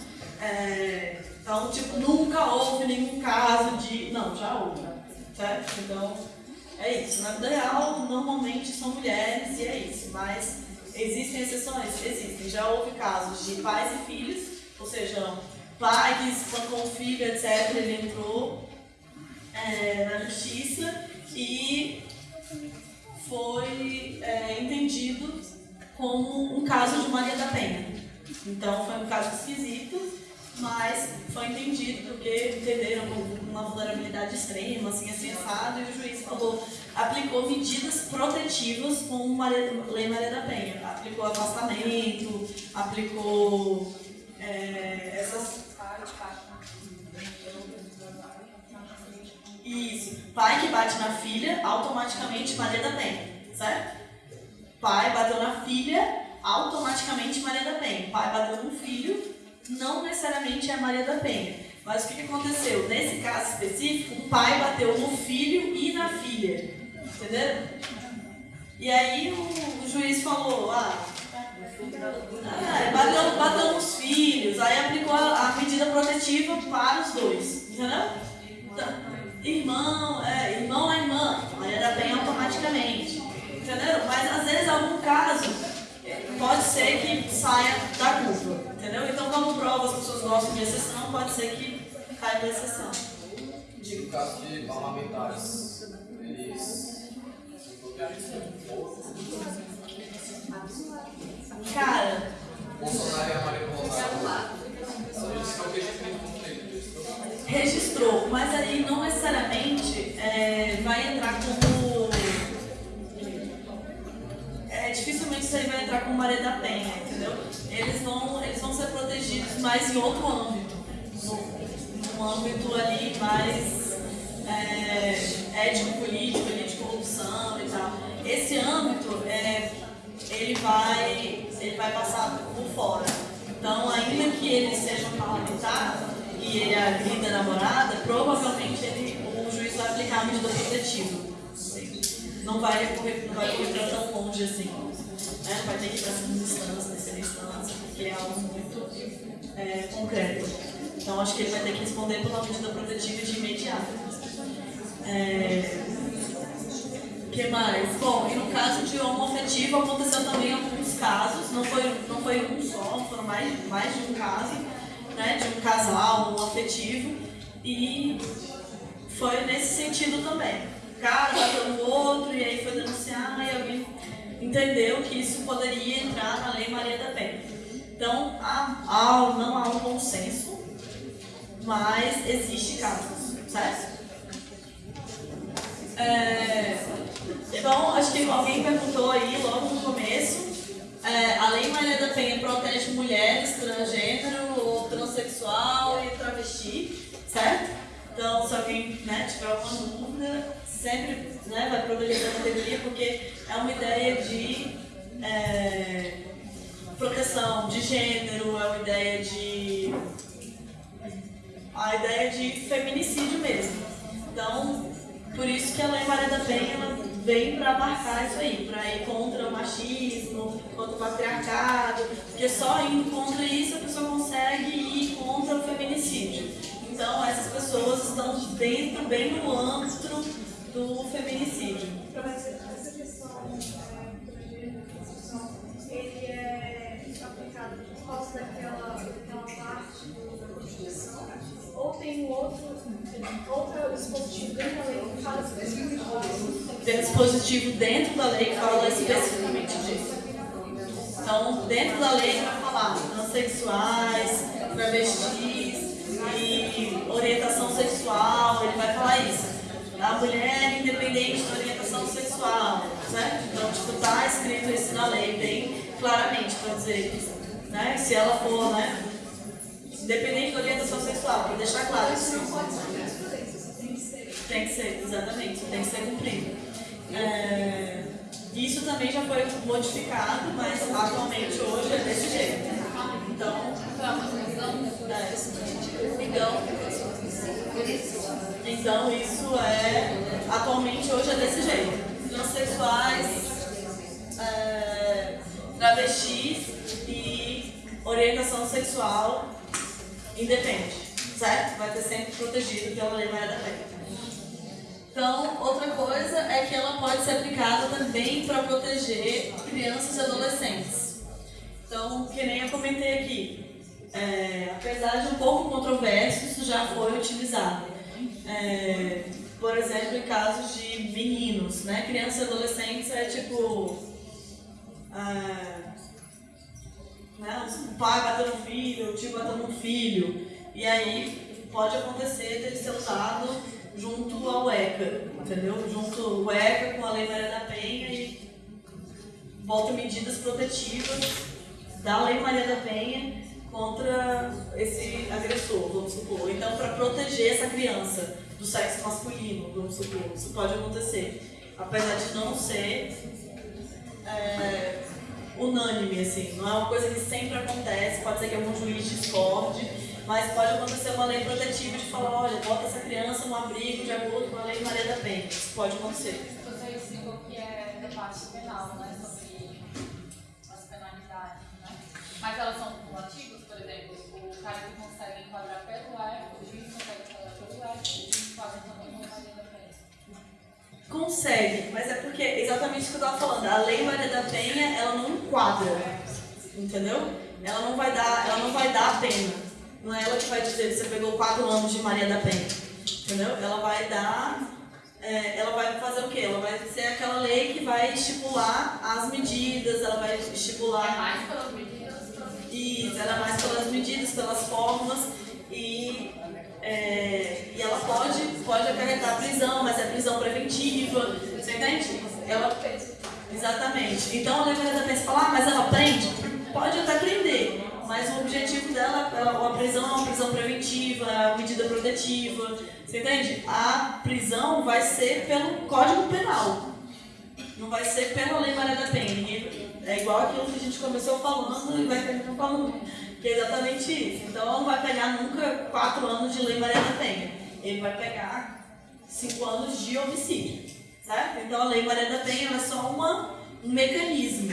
É, então, tipo, nunca houve nenhum caso de. Não, já houve, certo? Então, é isso. Na vida real, normalmente são mulheres e é isso. Mas existem exceções? Existem. Já houve casos de pais e filhos, ou seja, pai que espancou o filho, etc., ele entrou é, na justiça e foi é, entendido como um caso de Maria da Penha. Então foi um caso esquisito, mas foi entendido porque entenderam uma vulnerabilidade extrema, assim, assim, assado, e o juiz falou, aplicou medidas protetivas com a Lei Maria da Penha. Aplicou afastamento, aplicou é, essas Isso. Pai que bate na filha, automaticamente Maria da Penha, certo? Pai bateu na filha, automaticamente Maria da Penha. Pai bateu no filho, não necessariamente é Maria da Penha. Mas o que, aconteceu? Nesse caso específico, o pai bateu no filho e na filha. Entendeu? E aí o, o juiz falou, ah, ah bateu, bateu nos filhos, aí aplicou a, a medida protetiva para os dois. Entendeu? Então, irmão, é, irmão é irmã, Maria da Penha automaticamente. Entendeu? Mas às vezes algum caso pode ser que saia da curva. Entendeu? Então como prova as pessoas gostam de exceção, pode ser que caia da exceção. No caso de parlamentares, eles Cara. Bolsonaro e a Maria Bolsonaro. Registrou, mas aí não necessariamente é, vai entrar como. É, dificilmente isso aí vai entrar como Maria da Penha, entendeu? Eles vão, eles vão ser protegidos mais em outro âmbito, num, âmbito ali mais é, ético-político, de corrupção e tal. Esse âmbito, é, ele, vai, ele vai passar por fora. Então, ainda que ele seja um parlamentar, e ele agrida a namorada, provavelmente ele, o juiz vai aplicar a medida protetiva. Não vai correr, não vai correr para tão longe assim. Né? Vai ter que ir para segunda instância, terceira instância, porque é algo muito é, concreto. Então acho que ele vai ter que responder pela medida protetiva de imediato. É... Que mais? Bom, e no caso de homoafetivo aconteceu também alguns casos, não foi, não foi um só, foram mais, mais de um caso né, de um casal, afetivo, e foi nesse sentido também. Cara no outro e aí foi denunciar e alguém entendeu que isso poderia entrar na Lei Maria da Penha. Então, há, há, não há um consenso, mas existe casos, certo? É, então, acho que alguém perguntou aí logo no começo, é, a Lei Maria da Penha protege mulheres, transgênero ou transexual e travesti, certo? Então, se alguém né, tiver alguma dúvida, sempre né, vai proteger essa categoria, porque é uma ideia de é, proteção de gênero, é uma ideia de. a ideia de feminicídio mesmo. Então, por isso que a Lei Maria da Penha ela vem para marcar isso aí, para ir contra o machismo, contra o patriarcado, porque só indo contra isso a pessoa consegue ir contra o feminicídio. Então, essas pessoas estão dentro, bem no âmbito do feminicídio. Essa questão é, ele é aplicado por causa daquela, daquela parte da Constituição? Ou tem um outro, outro dispositivo dentro da lei que fala especificamente Tem dispositivo dentro da lei que fala especificamente disso. Então, dentro da lei vai falar transexuais, travestis e orientação sexual, ele vai falar isso. A mulher independente da orientação sexual, certo? Então, tipo, tá escrito isso na lei bem claramente para dizer, né? Se ela for, né? Independente da orientação sexual, para deixar claro isso. Tem que ser, exatamente, isso tem que ser cumprido. É, isso também já foi modificado, mas atualmente hoje é desse jeito. Então, é, então isso é atualmente hoje é desse jeito. Transsexuais, é, travestis e orientação sexual independe, certo? Vai ter sempre protegido pela Lei Maria da Penha. Então, outra coisa é que ela pode ser aplicada também para proteger crianças e adolescentes. Então, que nem eu comentei aqui, é, apesar de um pouco controverso, isso já foi utilizado. É, por exemplo, em casos de meninos, né? Crianças e adolescentes é tipo. É, né? O pai batendo no filho, o tio batendo no filho. E aí pode acontecer dele ser usado junto ao ECA, entendeu? Junto o ECA com a Lei Maria da Penha e volta medidas protetivas da Lei Maria da Penha contra esse agressor, vamos supor. Então, para proteger essa criança do sexo masculino, vamos supor, isso pode acontecer. Apesar de não ser é, unânime, assim, não é uma coisa que sempre acontece, pode ser que algum juiz discorde, mas pode acontecer uma lei protetiva de falar, olha, bota essa criança no abrigo de acordo com a lei Maria da Penha. Isso pode acontecer. Você ensinou que é debate penal, né? Sobre as penalidades, né? Mas elas são cumulativas, o que consegue enquadrar pelo ECO, o juiz consegue enquadrar pelo ECO, o juiz faz também com a Maria da Penha. Consegue, mas é porque exatamente isso que eu estava falando. A lei Maria da Penha, ela não enquadra, entendeu? Ela não vai dar, ela não vai dar a pena. Não é ela que vai dizer que você pegou quatro anos de Maria da Penha, entendeu? Ela vai dar, é, ela vai fazer o quê? Ela vai ser aquela lei que vai estipular as medidas, ela vai estipular. É mais pelas medidas? Isso, ela é mais pelas medidas, pelas formas e é, e ela pode, pode acarretar prisão, mas é prisão preventiva, você entende? Ela, exatamente. Então a lei da Penha fala, ah, mas ela prende? Pode até prender, mas o objetivo dela, ela, a prisão é uma prisão preventiva, é uma medida protetiva, você entende? A prisão vai ser pelo Código Penal, não vai ser pela Lei Maria da Penha. É igual aquilo que a gente começou falando e vai terminar falando, que é exatamente isso. Então não vai pegar nunca quatro anos de Lei Maria da Penha, ele vai pegar cinco anos de homicídio, certo? Então a Lei Maria da Penha é só uma, um mecanismo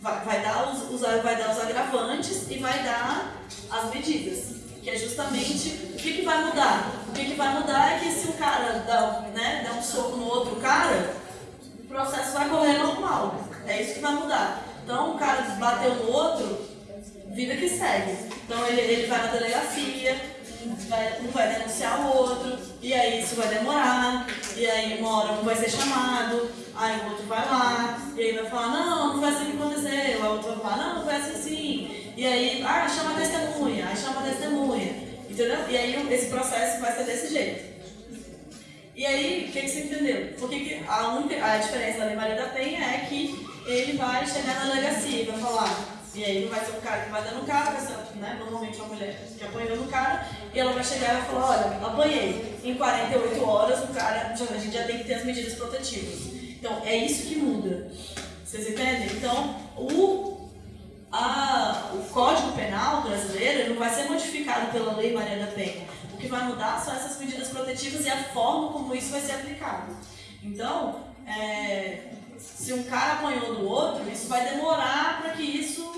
vai, vai, dar os, os, vai dar os agravantes e vai dar as medidas. Que é justamente o que, que vai mudar. O que, que vai mudar é que se o cara dá, né, dá um soco no outro cara, o processo vai correr normal. É isso que vai mudar. Então o cara bateu no outro, vida que segue. Então ele, ele vai na delegacia, vai, um vai denunciar o outro, e aí isso vai demorar, e aí uma hora um vai ser chamado, aí o outro vai lá, e aí vai falar, não, não foi assim que aconteceu, aí o outro vai falar, não, não foi assim assim, e aí, ah, chama a testemunha, aí chama a testemunha, entendeu? E aí esse processo vai ser desse jeito. E aí, o que, que você entendeu? Porque que a, única, a diferença da Lei Maria da Penha é que ele vai chegar na delegacia e vai falar, e aí não vai ser o cara que vai dando o cara, vai ser né, normalmente uma mulher que apanhou no cara, e ela vai chegar e vai falar, olha, apanhei. Em 48 horas o cara, já, a gente já tem que ter as medidas protetivas. Então é isso que muda. Vocês entendem? Então, o, a, o Código Penal brasileiro não vai ser modificado pela Lei Maria da Penha. O que vai mudar são essas medidas protetivas e a forma como isso vai ser aplicado. Então, é, se um cara apanhou do outro, isso vai demorar para que isso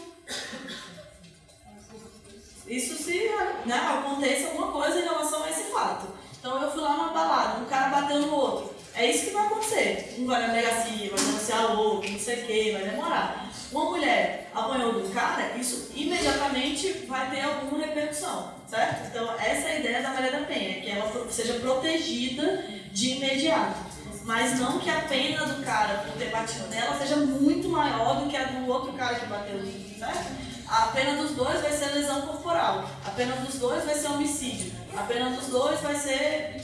isso se né, aconteça alguma coisa em relação a esse fato. Então eu fui lá numa balada, um cara bateu no outro. É isso que vai acontecer. Um vai na delegacia, vai denunciar o outro, não sei o que, vai demorar. Uma mulher apanhou do cara, isso imediatamente vai ter alguma repercussão, certo? Então essa é a ideia da Maria da Penha, que ela seja protegida de imediato. Mas não que a pena do cara por ter batido nela seja muito maior do que a do outro cara que bateu, certo? A pena dos dois vai ser lesão corporal, a pena dos dois vai ser homicídio, a pena dos dois vai ser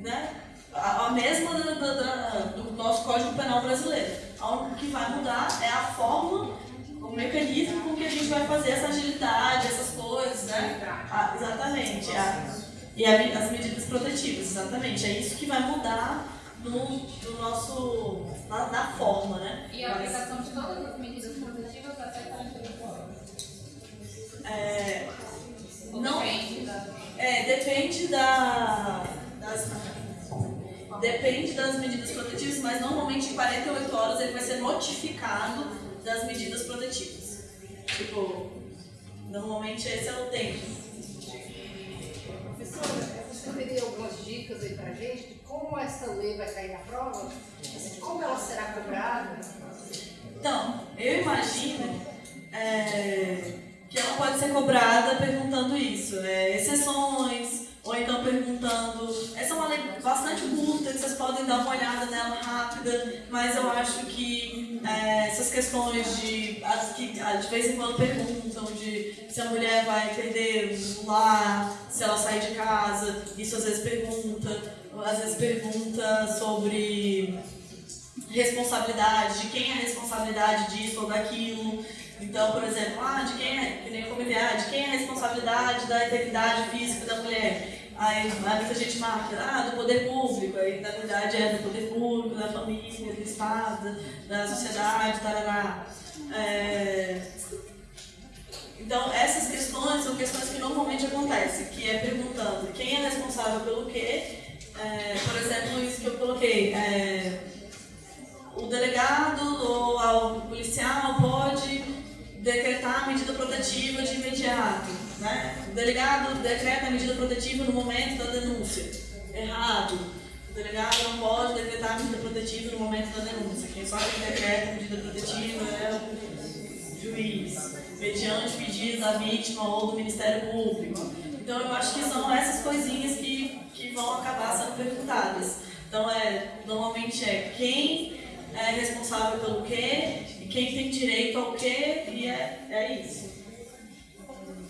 né, a, a mesma do, do, do, nosso Código Penal brasileiro. O que vai mudar é a forma, o mecanismo com que a gente vai fazer essa agilidade, essas coisas, né? Ah, exatamente. A, e a, as medidas protetivas, exatamente. É isso que vai mudar no, no nosso, na, na forma, né? E a aplicação de todas as medidas protetivas até 48 horas. É, não, é, depende da, das, depende das medidas protetivas, mas normalmente em 48 horas ele vai ser notificado das medidas protetivas. Tipo, normalmente esse é o tempo. Professora, você teria algumas dicas aí pra gente de como essa lei vai cair na prova? Assim, como ela será cobrada? Então, eu imagino é, que ela pode ser cobrada perguntando isso, é, exceções, ou então perguntando. Essa é uma lei bastante curta, que vocês podem dar uma olhada nela rápida, mas eu acho que é, essas questões de. As que de vez em quando perguntam de se a mulher vai perder o lar, se ela sair de casa, isso às vezes pergunta, às vezes pergunta sobre responsabilidade, de quem é a responsabilidade disso ou daquilo. Então, por exemplo, ah, de quem é, que nem ele é, de quem é a responsabilidade da integridade física da mulher? Aí, aí muita gente marca, ah, do poder público, aí na verdade é do poder público, da família, do Estado, da sociedade, tarará. É... Então, essas questões são questões que normalmente acontecem, que é perguntando quem é responsável pelo quê. É, por exemplo, isso que eu coloquei. É, o delegado ou o policial pode decretar a medida protetiva de imediato. Né? O delegado decreta a medida protetiva no momento da denúncia. Errado. O delegado não pode decretar a medida protetiva no momento da denúncia. Quem só decreta a medida protetiva é o juiz, mediante pedido da vítima ou do Ministério Público. Então eu acho que são essas coisinhas que, que vão acabar sendo perguntadas. Então é, normalmente é quem é responsável pelo quê, e quem tem direito ao quê, e é, é isso.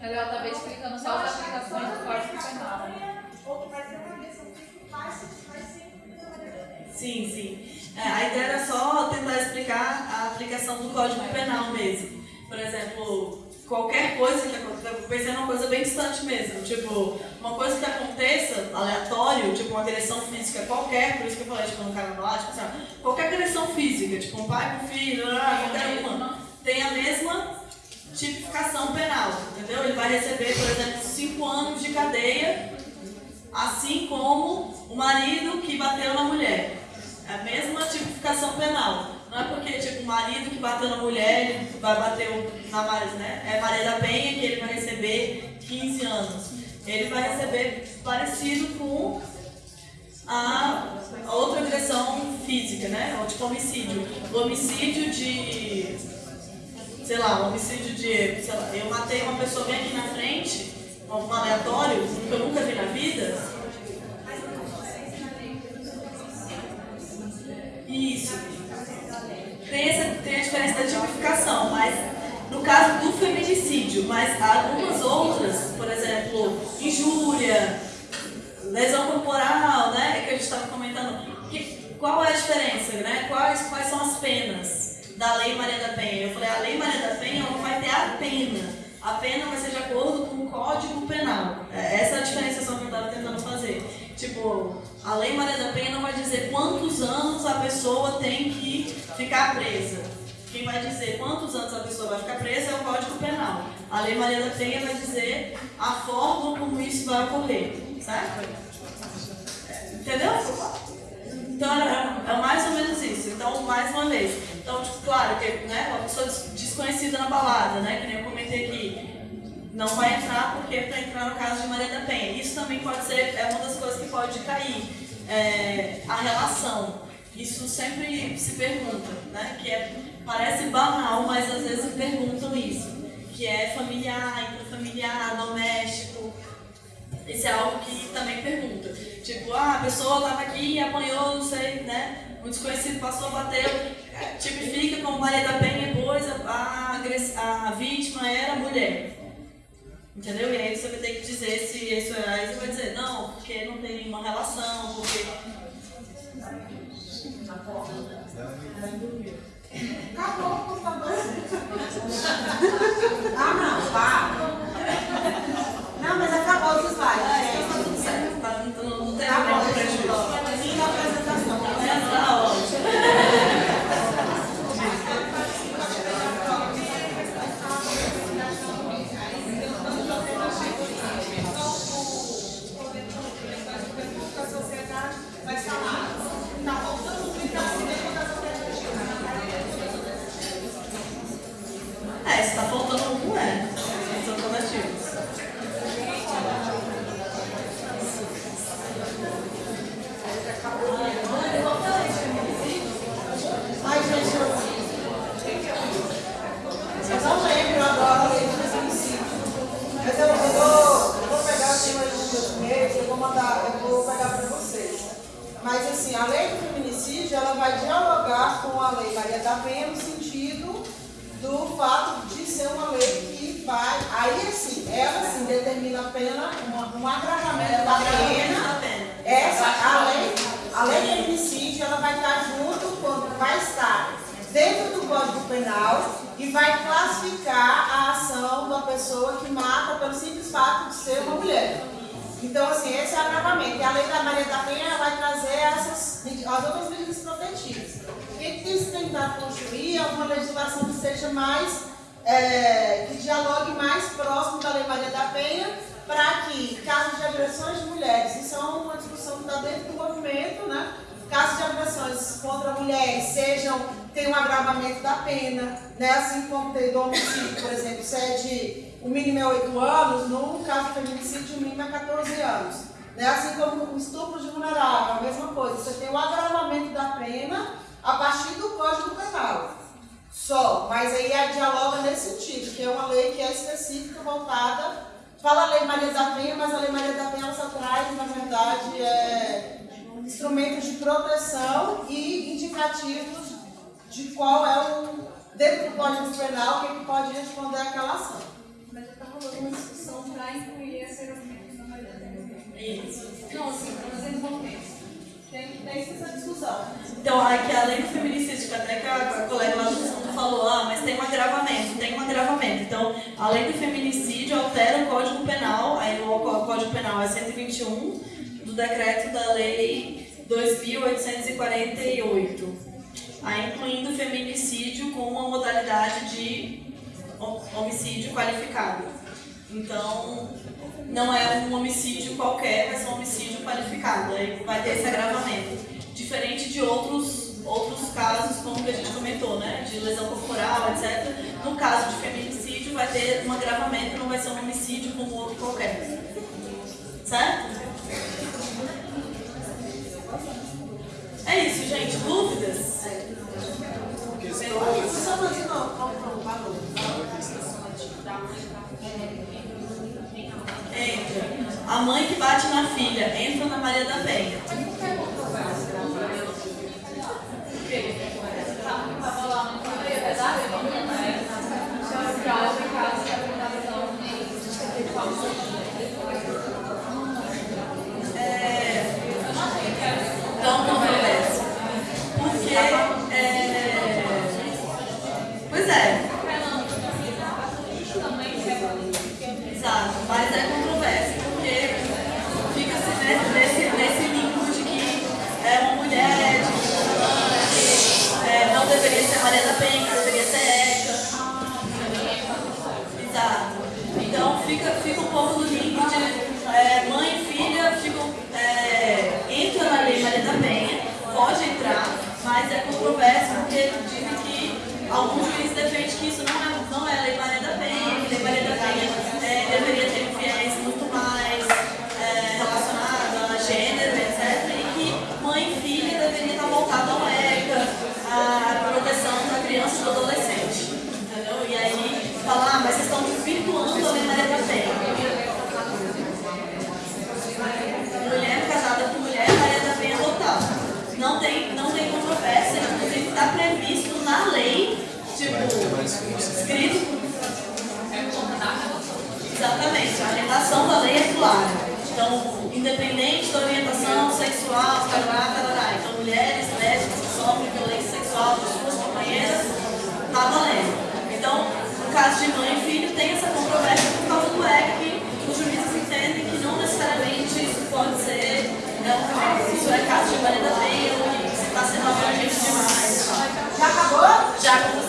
Ela estava explicando só as aplicações do Código Penal. Outro vai ser uma vai sempre Sim, sim. É, a ideia era só tentar explicar a aplicação do Código Penal mesmo. Por exemplo, qualquer coisa que aconteça, eu pensei numa coisa bem distante mesmo, tipo, uma coisa que aconteça aleatório, tipo uma agressão física qualquer, por isso que eu falei, tipo, no carnaval, tipo, assim, qualquer agressão física, tipo, um pai com filho, qualquer uma, tem a mesma tipificação penal, entendeu? Ele vai receber, por exemplo, cinco anos de cadeia, assim como o marido que bateu na mulher. É a mesma tipificação penal. Não é porque, tipo, o marido que bateu na mulher, ele vai bater na Maria, né? É Maria da Penha que ele vai receber 15 anos. Ele vai receber parecido com a outra agressão física, né? Ou tipo homicídio. O homicídio de. Sei lá, o homicídio de. Sei lá, eu matei uma pessoa bem aqui na frente, um aleatório, que eu nunca vi na vida Isso. Tem, essa, tem a diferença da tipificação, mas no caso do feminicídio, mas algumas outras, por exemplo, injúria, lesão corporal, né, que a gente estava comentando, que, qual é a diferença, né? Quais, quais são as penas da Lei Maria da Penha? Eu falei, a Lei Maria da Penha não vai ter a pena. A pena vai ser de acordo com o Código Penal. É, essa é a diferenciação que eu estava tentando fazer. Tipo, a Lei Maria da Penha não vai dizer quantos anos a pessoa tem que ficar presa. Quem vai dizer quantos anos a pessoa vai ficar presa é o Código Penal. A Lei Maria da Penha vai dizer a forma como isso vai ocorrer. Certo? Entendeu? Então é, é mais ou menos isso. Então, mais uma vez. Então, tipo, claro que né, uma pessoa desconhecida na balada, né? Que nem eu comentei aqui. Não vai entrar porque para entrar no caso de Maria da Penha. Isso também pode ser, é uma das coisas que pode cair. É, a relação. Isso sempre se pergunta, né? Que é, parece banal, mas às vezes perguntam isso. Que é familiar, intrafamiliar, doméstico. Isso é algo que também pergunta. Tipo, ah, a pessoa estava aqui e apanhou, não sei, né? Um desconhecido passou, bateu, tipifica como Maria da Penha, pois a, a, a vítima era mulher. Entendeu? E aí você vai ter que dizer se isso é. Aí você vai dizer, não, porque não tem nenhuma relação, porque. Acabou o computador. ah, não, para. Não, mas acabou os slides. É, tá tudo certo. Tá, não, não tem Tá eu prejuízo. Fim da apresentação ótimo. a sociedade vai falar. Tá faltando muito a cinema da É, se tá faltando um, é. São alternativos. Ai, gente, eu... Eu não lembro agora a lei do feminicídio. Mas eu, eu, vou, eu vou pegar assim mais um dos meus, eu vou mandar, eu vou pegar para vocês. Mas assim, a lei do feminicídio, ela vai dialogar com a lei Maria da Penha no sentido do fato de ser uma lei que vai. Aí assim, ela assim determina a pena, um, um agravamento da pena. Essa, a lei, a lei do feminicídio, ela vai estar junto quando vai estar dentro do Código Penal e vai classificar a ação da pessoa que mata pelo simples fato de ser uma mulher. Então, assim, esse é o agravamento. E a lei da Maria da Penha vai trazer essas, as outras medidas protetivas. O que tem se tentado construir é uma legislação que seja mais, é, que dialogue mais próximo da lei Maria da Penha, para que casos de agressões de mulheres, isso é uma discussão que está dentro do movimento, né? Casos de agressões contra mulheres sejam, tenham um agravamento da pena, né? assim como tem do homicídio, por exemplo, se é de o mínimo é 8 anos, no caso de feminicídio o mínimo é 14 anos. Né? Assim como o estupro de vulnerável, a mesma coisa, você tem o agravamento da pena a partir do Código Penal. Só, mas aí a dialoga nesse sentido, que é uma lei que é específica, voltada, fala a Lei Maria da Penha, mas a Lei Maria da Penha ela só traz, na verdade, é, instrumentos de proteção e indicativos de qual é o, dentro do Código Penal, quem pode responder àquela ação. Mas já está rolando uma discussão para incluir esse argumento na maioria Isso. Não, assim, para vocês ver. Tem, tem essa discussão. Então, aqui, além do feminicídio, que até que a colega lá do fundo falou, ah, mas tem um agravamento, tem um agravamento. Então, além do feminicídio, altera o Código Penal, aí o Código Penal é 121 do decreto da Lei 2.848, aí incluindo o feminicídio com uma modalidade de homicídio qualificado. Então, não é um homicídio qualquer, vai ser um homicídio qualificado, aí vai ter esse agravamento. Diferente de outros, outros casos, como que a gente comentou, né? De lesão corporal, etc. No caso de feminicídio, vai ter um agravamento, não vai ser um homicídio como outro qualquer. Certo? É isso, gente. Dúvidas? Só mais de novo, qual foi o valor? Entra. A mãe que bate na filha entra na Maria da Penha. de mãe e filho tem essa controvérsia por causa do que Os juízes entendem que não necessariamente isso pode ser, é um, isso é caso de marido da que você está sendo abrangente demais. Já acabou? Já acabou.